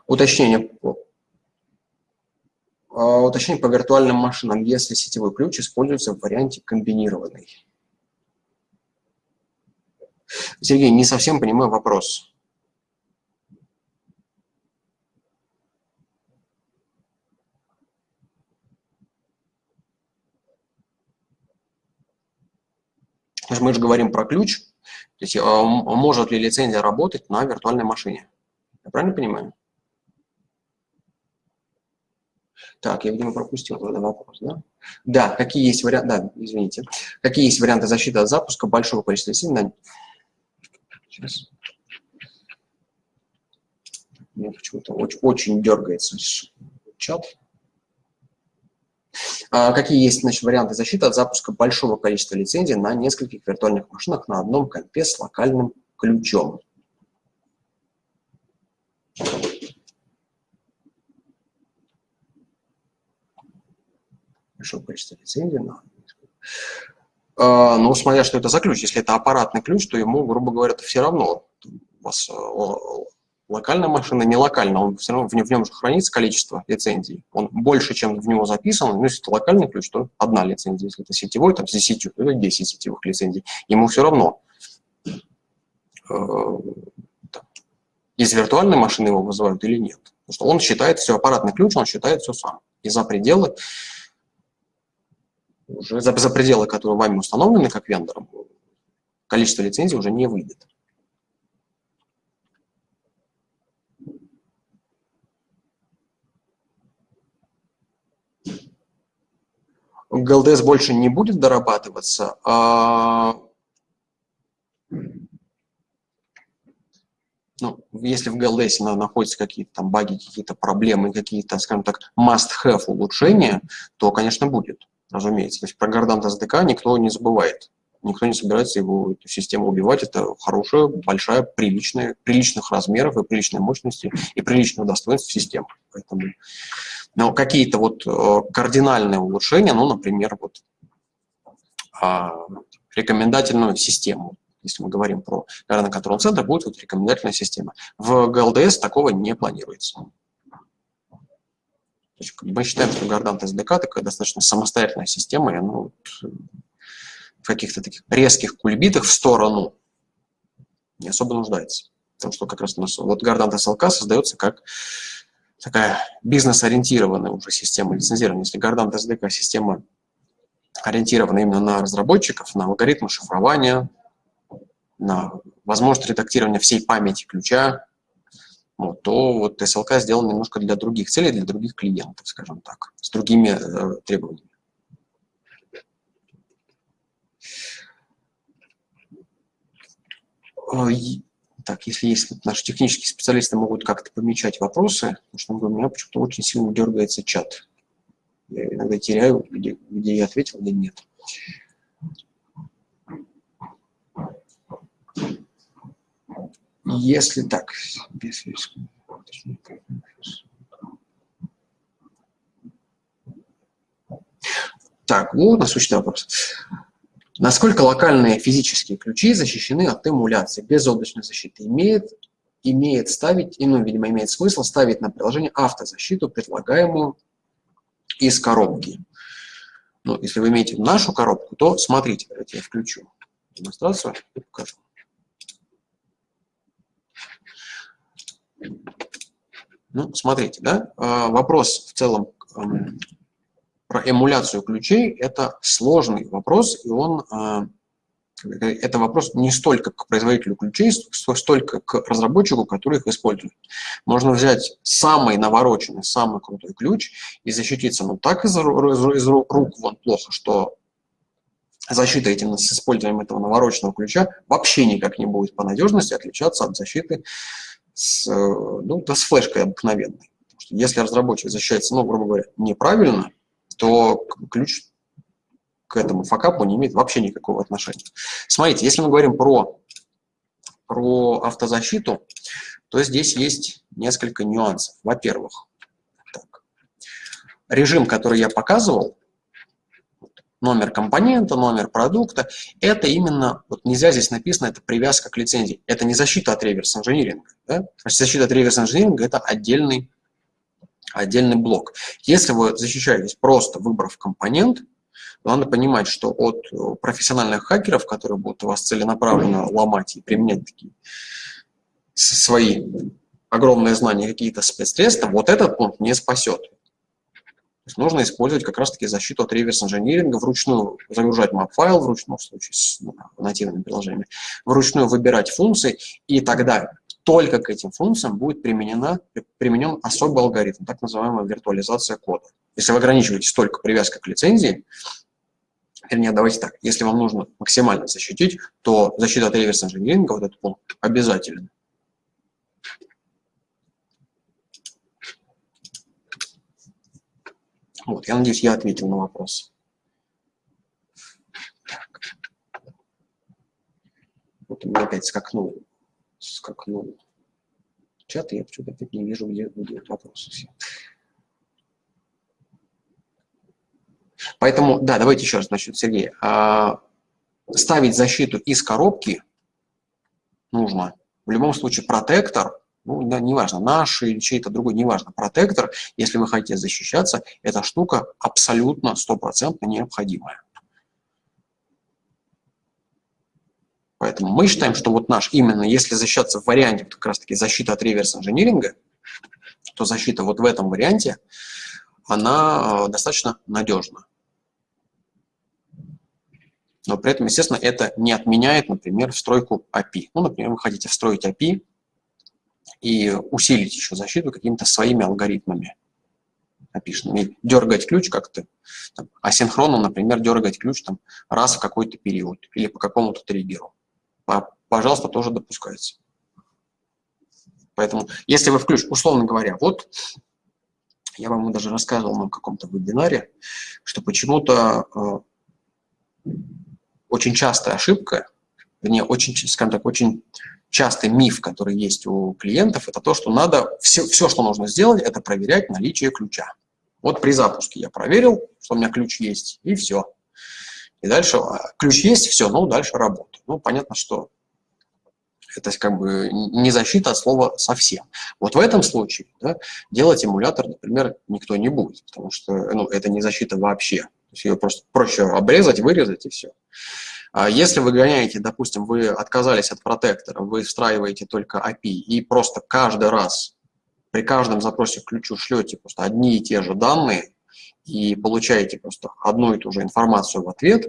Уточнение, а, уточнение по виртуальным машинам, если сетевой ключ используется в варианте комбинированный. Сергей, не совсем понимаю вопрос. Мы же говорим про ключ, то есть а, может ли лицензия работать на виртуальной машине. Я правильно понимаю? Так, я, видимо, пропустил тогда вопрос, да? Да, какие есть варианты, да, извините. Какие есть варианты защиты от запуска большого количества сил Сейчас. Мне почему-то очень, очень дергается чат. А, какие есть значит, варианты защиты от запуска большого количества лицензий на нескольких виртуальных машинах на одном компе с локальным ключом? Большое количество лицензий на а, ну, смотря что это за ключ. Если это аппаратный ключ, то ему, грубо говоря, все равно. У вас э, локальная машина, не локальная, он все равно в нем, в же хранится количество лицензий. Он больше, чем в него записано. Ну, если это локальный ключ, то одна лицензия. Если это сетевой, там, с 10, то это 10 сетевых лицензий. Ему все равно. Э, из виртуальной машины его вызывают или нет. Потому что он считает все, аппаратный ключ, он считает все сам. И за пределы уже за, за пределы, которые вами установлены как вендором, количество лицензий уже не выйдет. ГЛДС больше не будет дорабатываться, а ну, если в GLDS находятся какие-то там баги, какие-то проблемы, какие-то, скажем так, must-have улучшения, то, конечно, будет разумеется. То есть про Гордант SDK никто не забывает. Никто не собирается его, эту систему убивать. Это хорошая, большая, приличная, приличных размеров и приличной мощности и приличного достоинства системы. Поэтому но какие-то вот э, кардинальные улучшения, ну, например, вот а, рекомендательную систему, если мы говорим про Garden Control Center, будет вот рекомендательная система. В GLDS такого не планируется есть, мы считаем, что Гордант SDK такая достаточно самостоятельная система, и ну, в каких-то таких резких кульбитах в сторону не особо нуждается. Потому что как раз у нас вот Гордант SLK создается как такая бизнес-ориентированная уже система лицензирования. Если Gardant SDK система ориентирована именно на разработчиков, на алгоритмы шифрования, на возможность редактирования всей памяти ключа, вот, то вот SLK сделан немножко для других целей, для других клиентов, скажем так, с другими э, требованиями. Так, если есть наши технические специалисты могут как-то помечать вопросы, потому что у меня почему-то очень сильно дергается чат. Я иногда теряю, где, где я ответил, где нет. Если так, без Так, вот у нас очень вопрос. Насколько локальные физические ключи защищены от эмуляции без облачной защиты? Имеет, имеет ставить, и, ну, видимо, имеет смысл ставить на приложение автозащиту, предлагаемую из коробки. Ну, если вы имеете нашу коробку, то смотрите, давайте я включу демонстрацию и покажу. Ну, смотрите, да, а, вопрос в целом про эмуляцию ключей – это сложный вопрос, и он, а, это вопрос не столько к производителю ключей, столько к разработчику, который их использует. Можно взять самый навороченный, самый крутой ключ и защититься, ну, так из, из, из рук вон плохо, что защита этим с использованием этого навороченного ключа вообще никак не будет по надежности отличаться от защиты с, ну, да, с флешкой обыкновенной. Если разработчик защищается, ну, грубо говоря, неправильно, то ключ к этому факапу не имеет вообще никакого отношения. Смотрите, если мы говорим про, про автозащиту, то здесь есть несколько нюансов. Во-первых, режим, который я показывал, номер компонента, номер продукта, это именно, вот нельзя здесь написано, это привязка к лицензии. Это не защита от реверс-инжиниринга. Да? Защита от реверс-инжиниринга – это отдельный отдельный блок. Если вы защищаетесь просто выбрав компонент, надо понимать, что от э, профессиональных хакеров, которые будут вас целенаправленно ломать и применять такие свои огромные знания, какие-то спецсредства, вот этот пункт не спасет. То есть нужно использовать как раз-таки защиту от реверс-инжиниринга, вручную загружать map-файл, вручную, в случае с ну, нативными приложениями, вручную выбирать функции, и тогда только к этим функциям будет применена, применен особый алгоритм, так называемая виртуализация кода. Если вы ограничиваетесь только привязкой к лицензии, вернее, давайте так, если вам нужно максимально защитить, то защита от реверс инжиниринга, вот этот пункт, обязательно. Вот, я надеюсь, я ответил на вопрос. Вот у меня опять скакнул скакнул чат, я почему-то опять не вижу, где, где вопросы. Поэтому, да, давайте еще раз, значит, Сергей, а, ставить защиту из коробки нужно. В любом случае протектор, ну, неважно, наш или чей-то другой, неважно, протектор, если вы хотите защищаться, эта штука абсолютно стопроцентно необходимая. Поэтому мы считаем, что вот наш, именно если защищаться в варианте как раз-таки защита от реверс-инжиниринга, то защита вот в этом варианте, она э, достаточно надежна. Но при этом, естественно, это не отменяет, например, встройку API. Ну, например, вы хотите встроить API и усилить еще защиту какими-то своими алгоритмами опишенными. Дергать ключ как-то асинхронно, например, дергать ключ там, раз в какой-то период или по какому-то триггеру пожалуйста, тоже допускается. Поэтому, если вы включите, условно говоря, вот я вам даже рассказывал на каком-то вебинаре, что почему-то э, очень частая ошибка, вернее, очень, скажем так, очень частый миф, который есть у клиентов, это то, что надо, все, все, что нужно сделать, это проверять наличие ключа. Вот при запуске я проверил, что у меня ключ есть, и все. И дальше а, ключ есть, все, ну, дальше работа. Ну, понятно, что это как бы не защита от слова совсем. Вот в этом случае да, делать эмулятор, например, никто не будет, потому что ну, это не защита вообще. То есть ее просто проще обрезать, вырезать и все. А если вы гоняете, допустим, вы отказались от протектора, вы встраиваете только API и просто каждый раз при каждом запросе к ключу шлете просто одни и те же данные и получаете просто одну и ту же информацию в ответ,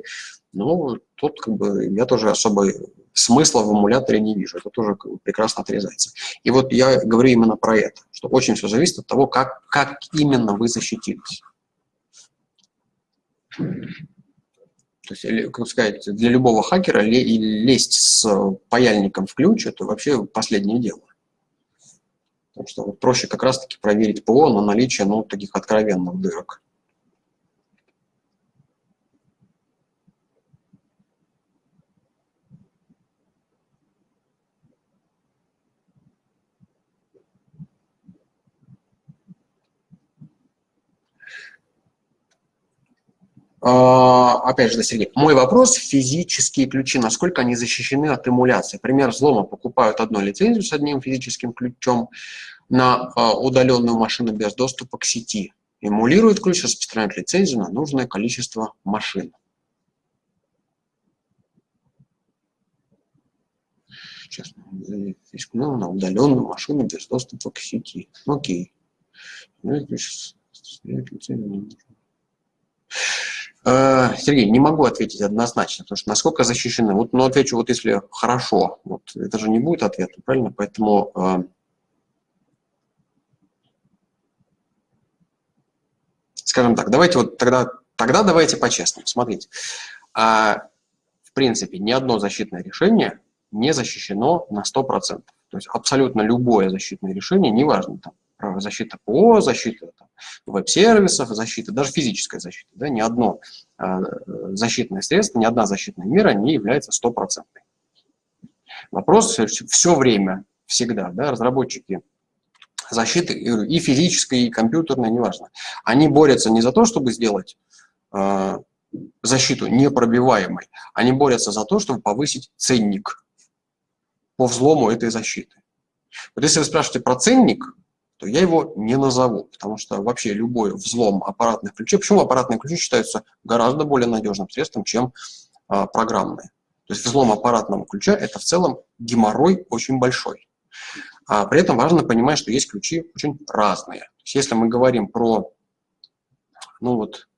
ну, тут как бы я тоже особо смысла в эмуляторе не вижу. Это тоже прекрасно отрезается. И вот я говорю именно про это, что очень все зависит от того, как, как именно вы защитились. То есть, как сказать, для любого хакера лезть с паяльником в ключ – это вообще последнее дело. Потому что проще как раз-таки проверить ПО на наличие ну, таких откровенных дырок. Опять же, Сергей, мой вопрос, физические ключи, насколько они защищены от эмуляции? Пример взлома, покупают одну лицензию с одним физическим ключом на а, удаленную машину без доступа к сети. Эмулирует ключ, распространяет лицензию на нужное количество машин. Сейчас, ну, на удаленную машину без доступа к сети. Окей. Ну, Э, Сергей, не могу ответить однозначно, потому что насколько защищены. Вот, но отвечу, вот если хорошо, вот это же не будет ответа, правильно? Поэтому э, скажем так, давайте вот тогда, тогда давайте по-честному. Смотрите, а, в принципе, ни одно защитное решение не защищено на 100%. То есть абсолютно любое защитное решение, неважно, там, защита ПО, защита веб-сервисов, защита, даже физическая защита. Да, ни одно э, защитное средство, ни одна защитная мера не является стопроцентной. Вопрос все время, всегда, да, разработчики защиты и физической, и компьютерной, неважно, они борются не за то, чтобы сделать э, защиту непробиваемой, они борются за то, чтобы повысить ценник по взлому этой защиты. Вот если вы спрашиваете про ценник, то я его не назову, потому что вообще любой взлом аппаратных ключей, почему аппаратные ключи считаются гораздо более надежным средством, чем а, программные. То есть взлом аппаратного ключа – это в целом геморрой очень большой. А при этом важно понимать, что есть ключи очень разные. То есть если мы говорим про ну вот,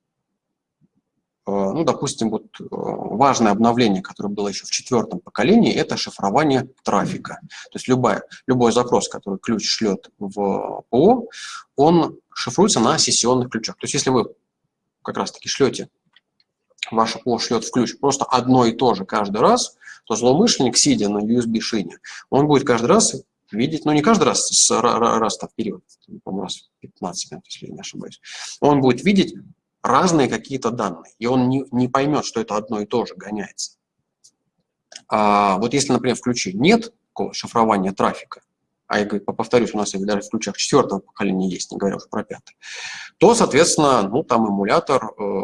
ну, допустим, вот э, важное обновление, которое было еще в четвертом поколении, это шифрование трафика. То есть любая, любой запрос, который ключ шлет в ПО, он шифруется на сессионных ключах. То есть если вы как раз-таки шлете, ваше ПО шлет в ключ просто одно и то же каждый раз, то злоумышленник, сидя на USB-шине, он будет каждый раз видеть, ну не каждый раз, с, раз в период, по-моему, раз в 15 минут, если я не ошибаюсь, он будет видеть разные какие-то данные, и он не, не поймет, что это одно и то же гоняется. А вот если, например, в ключе нет шифрования трафика, а я повторюсь, у нас даже в ключах четвертого поколения есть, не говоря уже про пятое, то, соответственно, ну, там эмулятор э,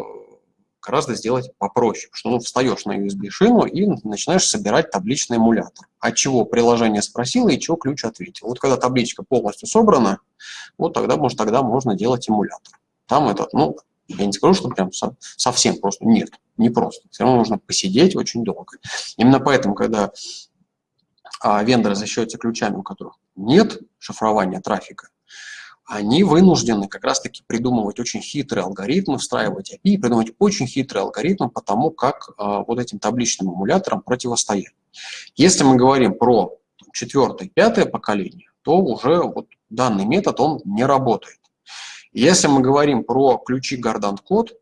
гораздо сделать попроще, что ну, встаешь на USB-шину и начинаешь собирать табличный эмулятор. От чего приложение спросило и чего ключ ответил. Вот когда табличка полностью собрана, вот тогда, может, тогда можно делать эмулятор. Там этот, ну, я не скажу, что прям совсем просто. Нет, не просто. Все равно нужно посидеть очень долго. Именно поэтому, когда а, вендоры защищаются ключами, у которых нет шифрования трафика, они вынуждены как раз-таки придумывать очень хитрые алгоритмы, встраивать API, придумывать очень хитрые алгоритмы по тому, как а, вот этим табличным эмуляторам противостоять. Если мы говорим про четвертое, пятое поколение, то уже вот данный метод, он не работает. Если мы говорим про ключи Gardant код,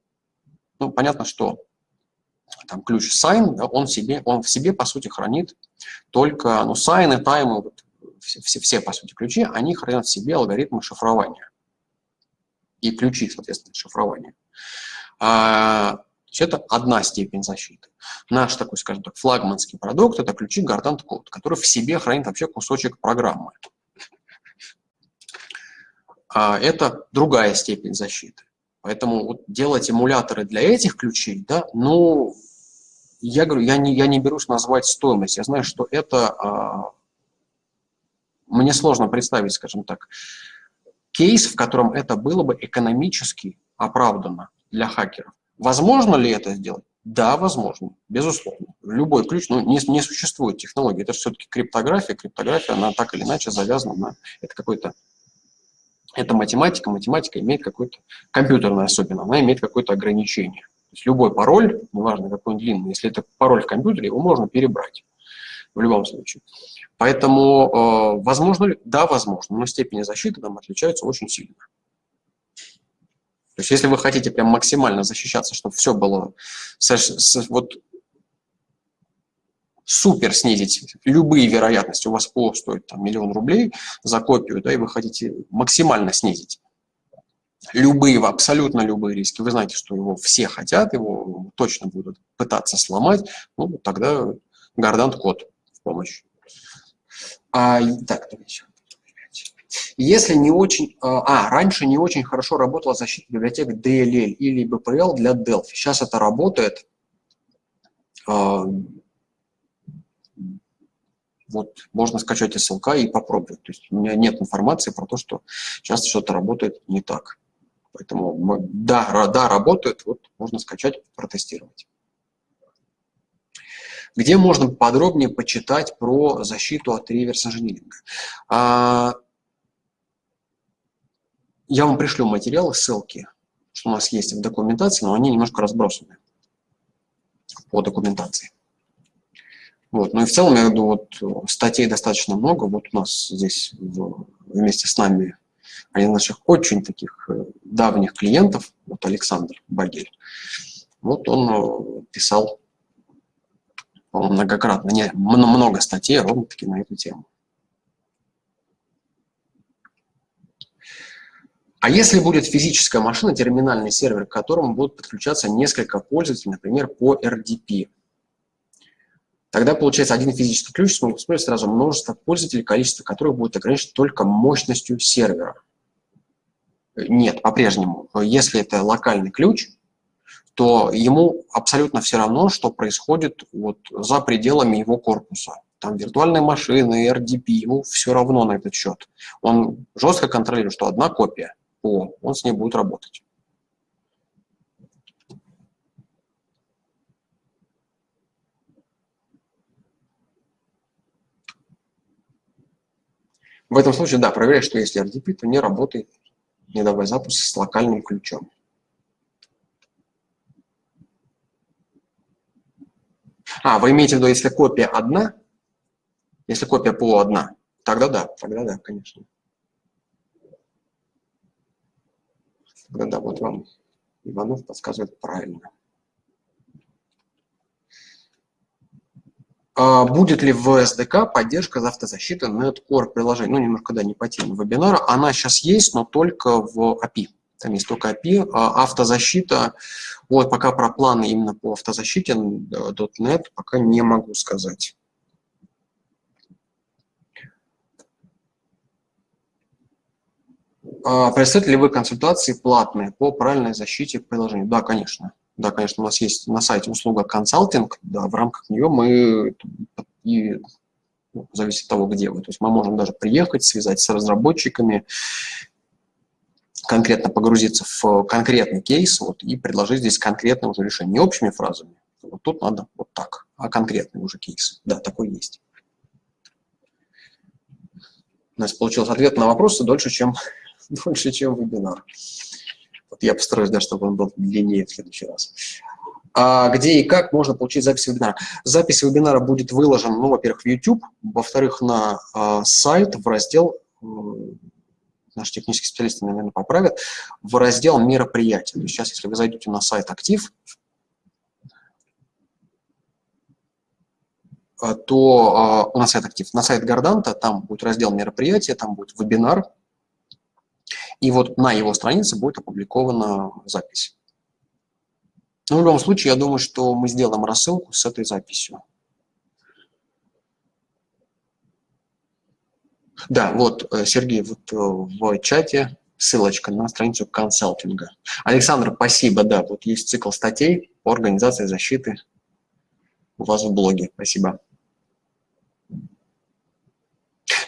ну, понятно, что там ключ sign, да, он, себе, он в себе, по сути, хранит только, ну, sign и time, вот, все, все, все, по сути, ключи, они хранят в себе алгоритмы шифрования. И ключи, соответственно, шифрования. А, это одна степень защиты. Наш такой, скажем так, флагманский продукт – это ключи Gardant код, который в себе хранит вообще кусочек программы а это другая степень защиты. Поэтому вот делать эмуляторы для этих ключей, да, ну, я говорю, я не, я не берусь назвать стоимость. Я знаю, что это, а, мне сложно представить, скажем так, кейс, в котором это было бы экономически оправдано для хакеров. Возможно ли это сделать? Да, возможно, безусловно. Любой ключ, ну, не, не существует технологии. Это все-таки криптография. Криптография, она так или иначе завязана на... Это какой-то Это математика, математика имеет какое-то, компьютерная особенно, она имеет какое-то ограничение. То есть любой пароль, неважно какой он длинный, если это пароль в компьютере, его можно перебрать в любом случае. Поэтому, э, возможно ли? Да, возможно, но степени защиты там отличаются очень сильно. То есть если вы хотите прям максимально защищаться, чтобы все было вот супер снизить любые вероятности, у вас ПО стоит там, миллион рублей за копию, да, и вы хотите максимально снизить любые, абсолютно любые риски, вы знаете, что его все хотят, его точно будут пытаться сломать, ну, тогда Гордант код в помощь. А, так. Если не очень... А, а, раньше не очень хорошо работала защита библиотек DLL или BPL для Delphi. Сейчас это работает. Вот можно скачать ссылка и попробовать. То есть у меня нет информации про то, что сейчас что-то работает не так. Поэтому да, да, работает, вот можно скачать, протестировать. Где можно подробнее почитать про защиту от реверс-инжиниринга? А, я вам пришлю материалы, ссылки, что у нас есть в документации, но они немножко разбросаны по документации. Вот. Ну и в целом, я говорю, вот статей достаточно много. Вот у нас здесь в, вместе с нами один из наших очень таких э, давних клиентов, вот Александр Багель. Вот он э, писал многократно, не, много статей ровно-таки на эту тему. А если будет физическая машина, терминальный сервер, к которому будут подключаться несколько пользователей, например, по RDP, тогда получается один физический ключ смогут использовать сразу множество пользователей, количество которых будет ограничено только мощностью сервера. Нет, по-прежнему. Если это локальный ключ, то ему абсолютно все равно, что происходит вот за пределами его корпуса. Там виртуальные машины, RDP, ему все равно на этот счет. Он жестко контролирует, что одна копия – о, он с ней будет работать. В этом случае, да, проверяй, что если RDP, то не работает не давай запуск с локальным ключом. А, вы имеете в виду, если копия одна, если копия ПО одна, тогда да, тогда да, конечно. Да-да, вот вам Иванов подсказывает правильно. Будет ли в SDK поддержка автозащиты NetCore приложений? Ну, немножко, да, не по теме вебинара. Она сейчас есть, но только в API. Там есть только API. А автозащита, вот пока про планы именно по автозащите .NET пока не могу сказать. А, Представляете ли вы консультации платные по правильной защите приложения? Да, конечно. Да, конечно, у нас есть на сайте услуга консалтинг, да, в рамках нее мы, и, ну, зависит от того, где вы, то есть мы можем даже приехать, связать с разработчиками, конкретно погрузиться в конкретный кейс вот, и предложить здесь конкретное уже решение, не общими фразами, вот тут надо вот так, а конкретный уже кейс. Да, такой есть. У нас получился ответ на вопросы дольше, чем дольше, чем вебинар. Вот я постараюсь, да, чтобы он был длиннее в следующий раз. А где и как можно получить запись вебинара? Запись вебинара будет выложена, ну, во-первых, в YouTube, во-вторых, на э, сайт в раздел, э, наши технические специалисты, наверное, поправят, в раздел мероприятия. То есть сейчас, если вы зайдете на сайт «Актив», то э, у нас сайт «Актив», на сайт Горданта, там будет раздел мероприятия, там будет вебинар, и вот на его странице будет опубликована запись. Но ну, в любом случае, я думаю, что мы сделаем рассылку с этой записью. Да, вот, э, Сергей, вот э, в чате ссылочка на страницу консалтинга. Александр, спасибо, да, вот есть цикл статей по организации защиты у вас в блоге. Спасибо.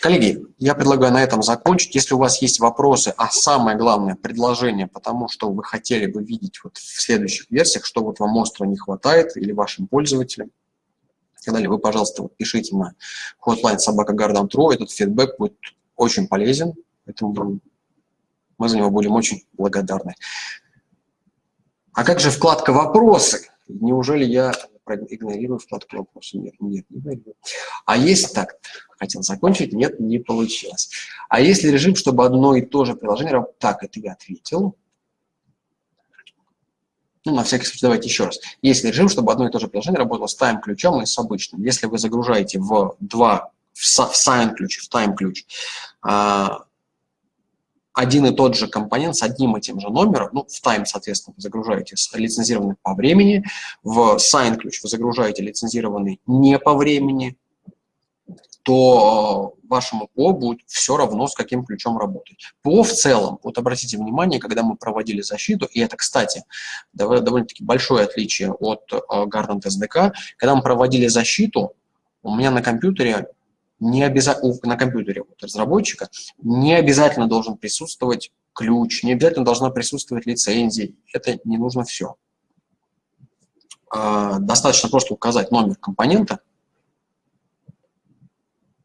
Коллеги, я предлагаю на этом закончить. Если у вас есть вопросы, а самое главное, предложение по тому, что вы хотели бы видеть вот в следующих версиях, что вот вам остро не хватает или вашим пользователям, и так далее, вы, пожалуйста, вот пишите на hotline собака Этот фидбэк будет очень полезен. Поэтому Мы за него будем очень благодарны. А как же вкладка «Вопросы»? Неужели я игнорирую вкладку «Вопросы»? Нет, нет, не игнорирую. А есть так, хотел закончить, нет, не получилось. А если режим, чтобы одно и то же приложение... Так, это я ответил. Ну, на всякий случай, давайте еще раз. Есть режим, чтобы одно и то же приложение работало с тайм-ключом и с обычным. Если вы загружаете в два, в sign-ключ, в time-ключ, а, один и тот же компонент с одним и тем же номером, ну, в time, соответственно, вы загружаете лицензированный по времени, в sign ключ вы загружаете лицензированный не по времени, то э, вашему ПО будет все равно, с каким ключом работать. ПО в целом, вот обратите внимание, когда мы проводили защиту, и это, кстати, довольно-таки большое отличие от э, Gardant SDK, когда мы проводили защиту, у меня на компьютере не обязательно, на компьютере вот, разработчика не обязательно должен присутствовать ключ, не обязательно должна присутствовать лицензия, это не нужно все. А, достаточно просто указать номер компонента,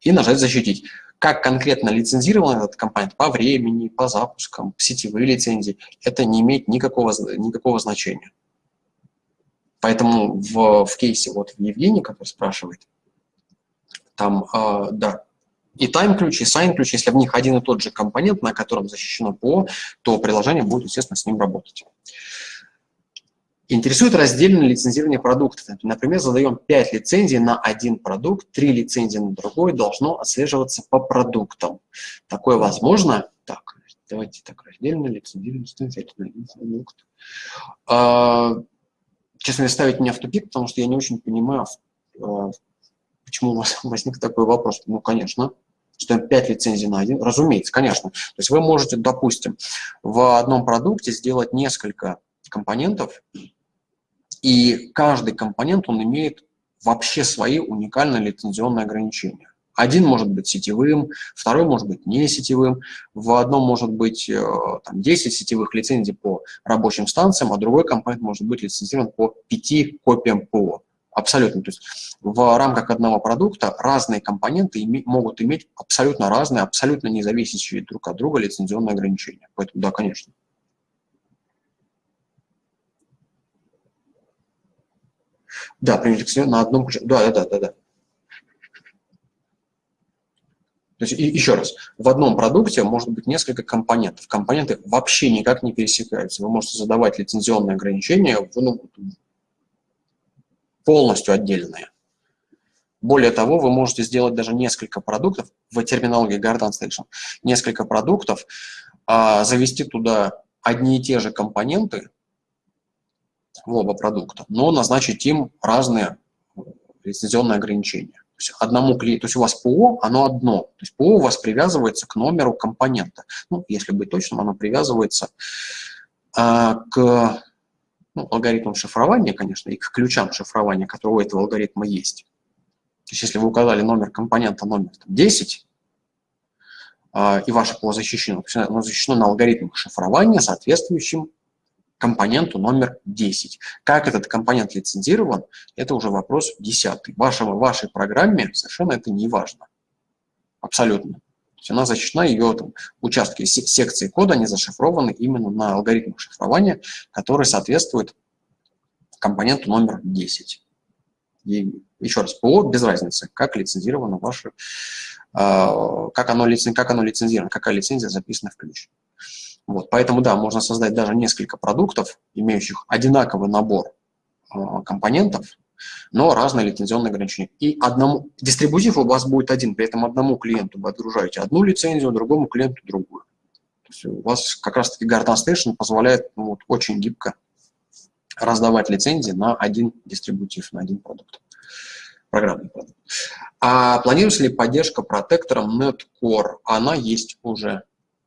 и нажать «Защитить». Как конкретно лицензирован этот компонент по времени, по запускам, сетевые лицензии, это не имеет никакого, никакого значения. Поэтому в, в кейсе вот Евгений, который спрашивает, там, э, да, и тайм-ключ, и сайн-ключ, если в них один и тот же компонент, на котором защищено ПО, то приложение будет, естественно, с ним работать. Интересует раздельное лицензирование продуктов. Например, задаем 5 лицензий на один продукт, 3 лицензии на другой, должно отслеживаться по продуктам. Такое возможно? Так, давайте так, раздельное лицензирование на один продукт. А, честно, ставить меня в тупик, потому что я не очень понимаю, а, почему у вас возник такой вопрос. Ну, конечно, что 5 лицензий на один, разумеется, конечно. То есть вы можете, допустим, в одном продукте сделать несколько компонентов, и каждый компонент, он имеет вообще свои уникальные лицензионные ограничения. Один может быть сетевым, второй может быть не сетевым, в одном может быть э, там, 10 сетевых лицензий по рабочим станциям, а другой компонент может быть лицензирован по 5 копиям ПО. Абсолютно. То есть в рамках одного продукта разные компоненты име могут иметь абсолютно разные, абсолютно независящие друг от друга лицензионные ограничения. Поэтому да, конечно. Да, применить на одном ключе. Да, да, да, да. То есть, и, еще раз, в одном продукте может быть несколько компонентов. Компоненты вообще никак не пересекаются. Вы можете задавать лицензионные ограничения ну, полностью отдельные. Более того, вы можете сделать даже несколько продуктов, в терминологии Garden Station, несколько продуктов, а, завести туда одни и те же компоненты, в оба продукта, но назначить им разные лицензионные ограничения. То есть, одному клиенту, то есть у вас ПО, оно одно. То есть ПО у вас привязывается к номеру компонента. Ну, если быть точным, оно привязывается а, к ну, алгоритмам шифрования, конечно, и к ключам шифрования, которые у этого алгоритма есть. То есть если вы указали номер компонента номер там, 10, а, и ваше ПО защищено, оно защищено на алгоритмах шифрования, соответствующим компоненту номер 10. Как этот компонент лицензирован, это уже вопрос десятый. Вашему, вашей программе совершенно это не важно. Абсолютно. То есть она защищена, ее там, участки секции кода, они зашифрованы именно на алгоритмах шифрования, который соответствует компоненту номер 10. И еще раз, ПО без разницы, как лицензировано ваше, э, как, оно, как оно лицензировано, какая лицензия записана в ключ. Вот, поэтому, да, можно создать даже несколько продуктов, имеющих одинаковый набор э, компонентов, но разные лицензионные ограничения. И одному, дистрибутив у вас будет один, при этом одному клиенту вы отгружаете одну лицензию, другому клиенту другую. То есть у вас как раз-таки Garden Station позволяет ну, вот, очень гибко раздавать лицензии на один дистрибутив, на один продукт, программный продукт. А планируется ли поддержка протектором NetCore? Она есть уже.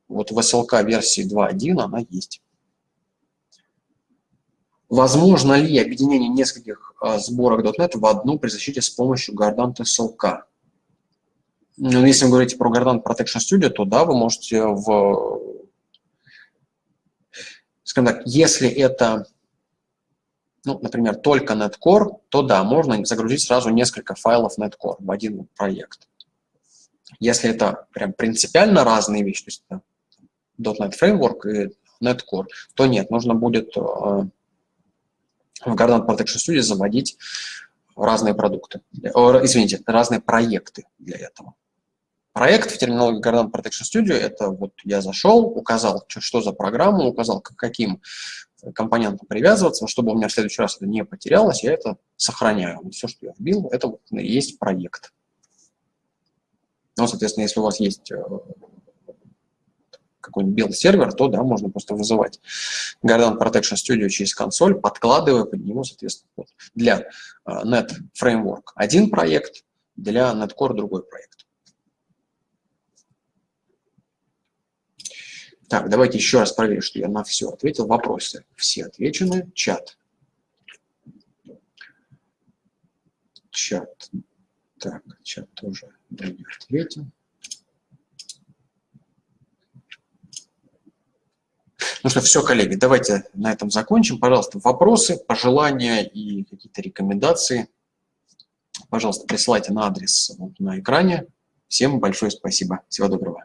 Вот в SLK версии 2.1 она есть. Возможно ли объединение нескольких сборок .NET в одну при защите с помощью Gardant SLK? Ну, если вы говорите про Gardant Protection Studio, то да, вы можете в... Скажем так, если это, ну, например, только NetCore, то да, можно загрузить сразу несколько файлов NetCore в один проект. Если это прям принципиально разные вещи, то есть .NET Framework и NetCore, то нет, нужно будет в Gardant Protection Studio заводить разные продукты, извините, разные проекты для этого. Проект в терминологии Gardant Protection Studio – это вот я зашел, указал, что за программу, указал, к каким компонентам привязываться, чтобы у меня в следующий раз это не потерялось, я это сохраняю. Все, что я вбил, это вот и есть проект. Ну, соответственно, если у вас есть какой-нибудь build-сервер, то да, можно просто вызывать Guardant Protection Studio через консоль, подкладывая под него, соответственно, вот, для э, Net Framework один проект, для Net Core другой проект. Так, давайте еще раз проверим, что я на все ответил. Вопросы все отвечены. Чат. Чат. Так, чат тоже не ответил. Ну что, все, коллеги, давайте на этом закончим. Пожалуйста, вопросы, пожелания и какие-то рекомендации, пожалуйста, присылайте на адрес вот на экране. Всем большое спасибо. Всего доброго.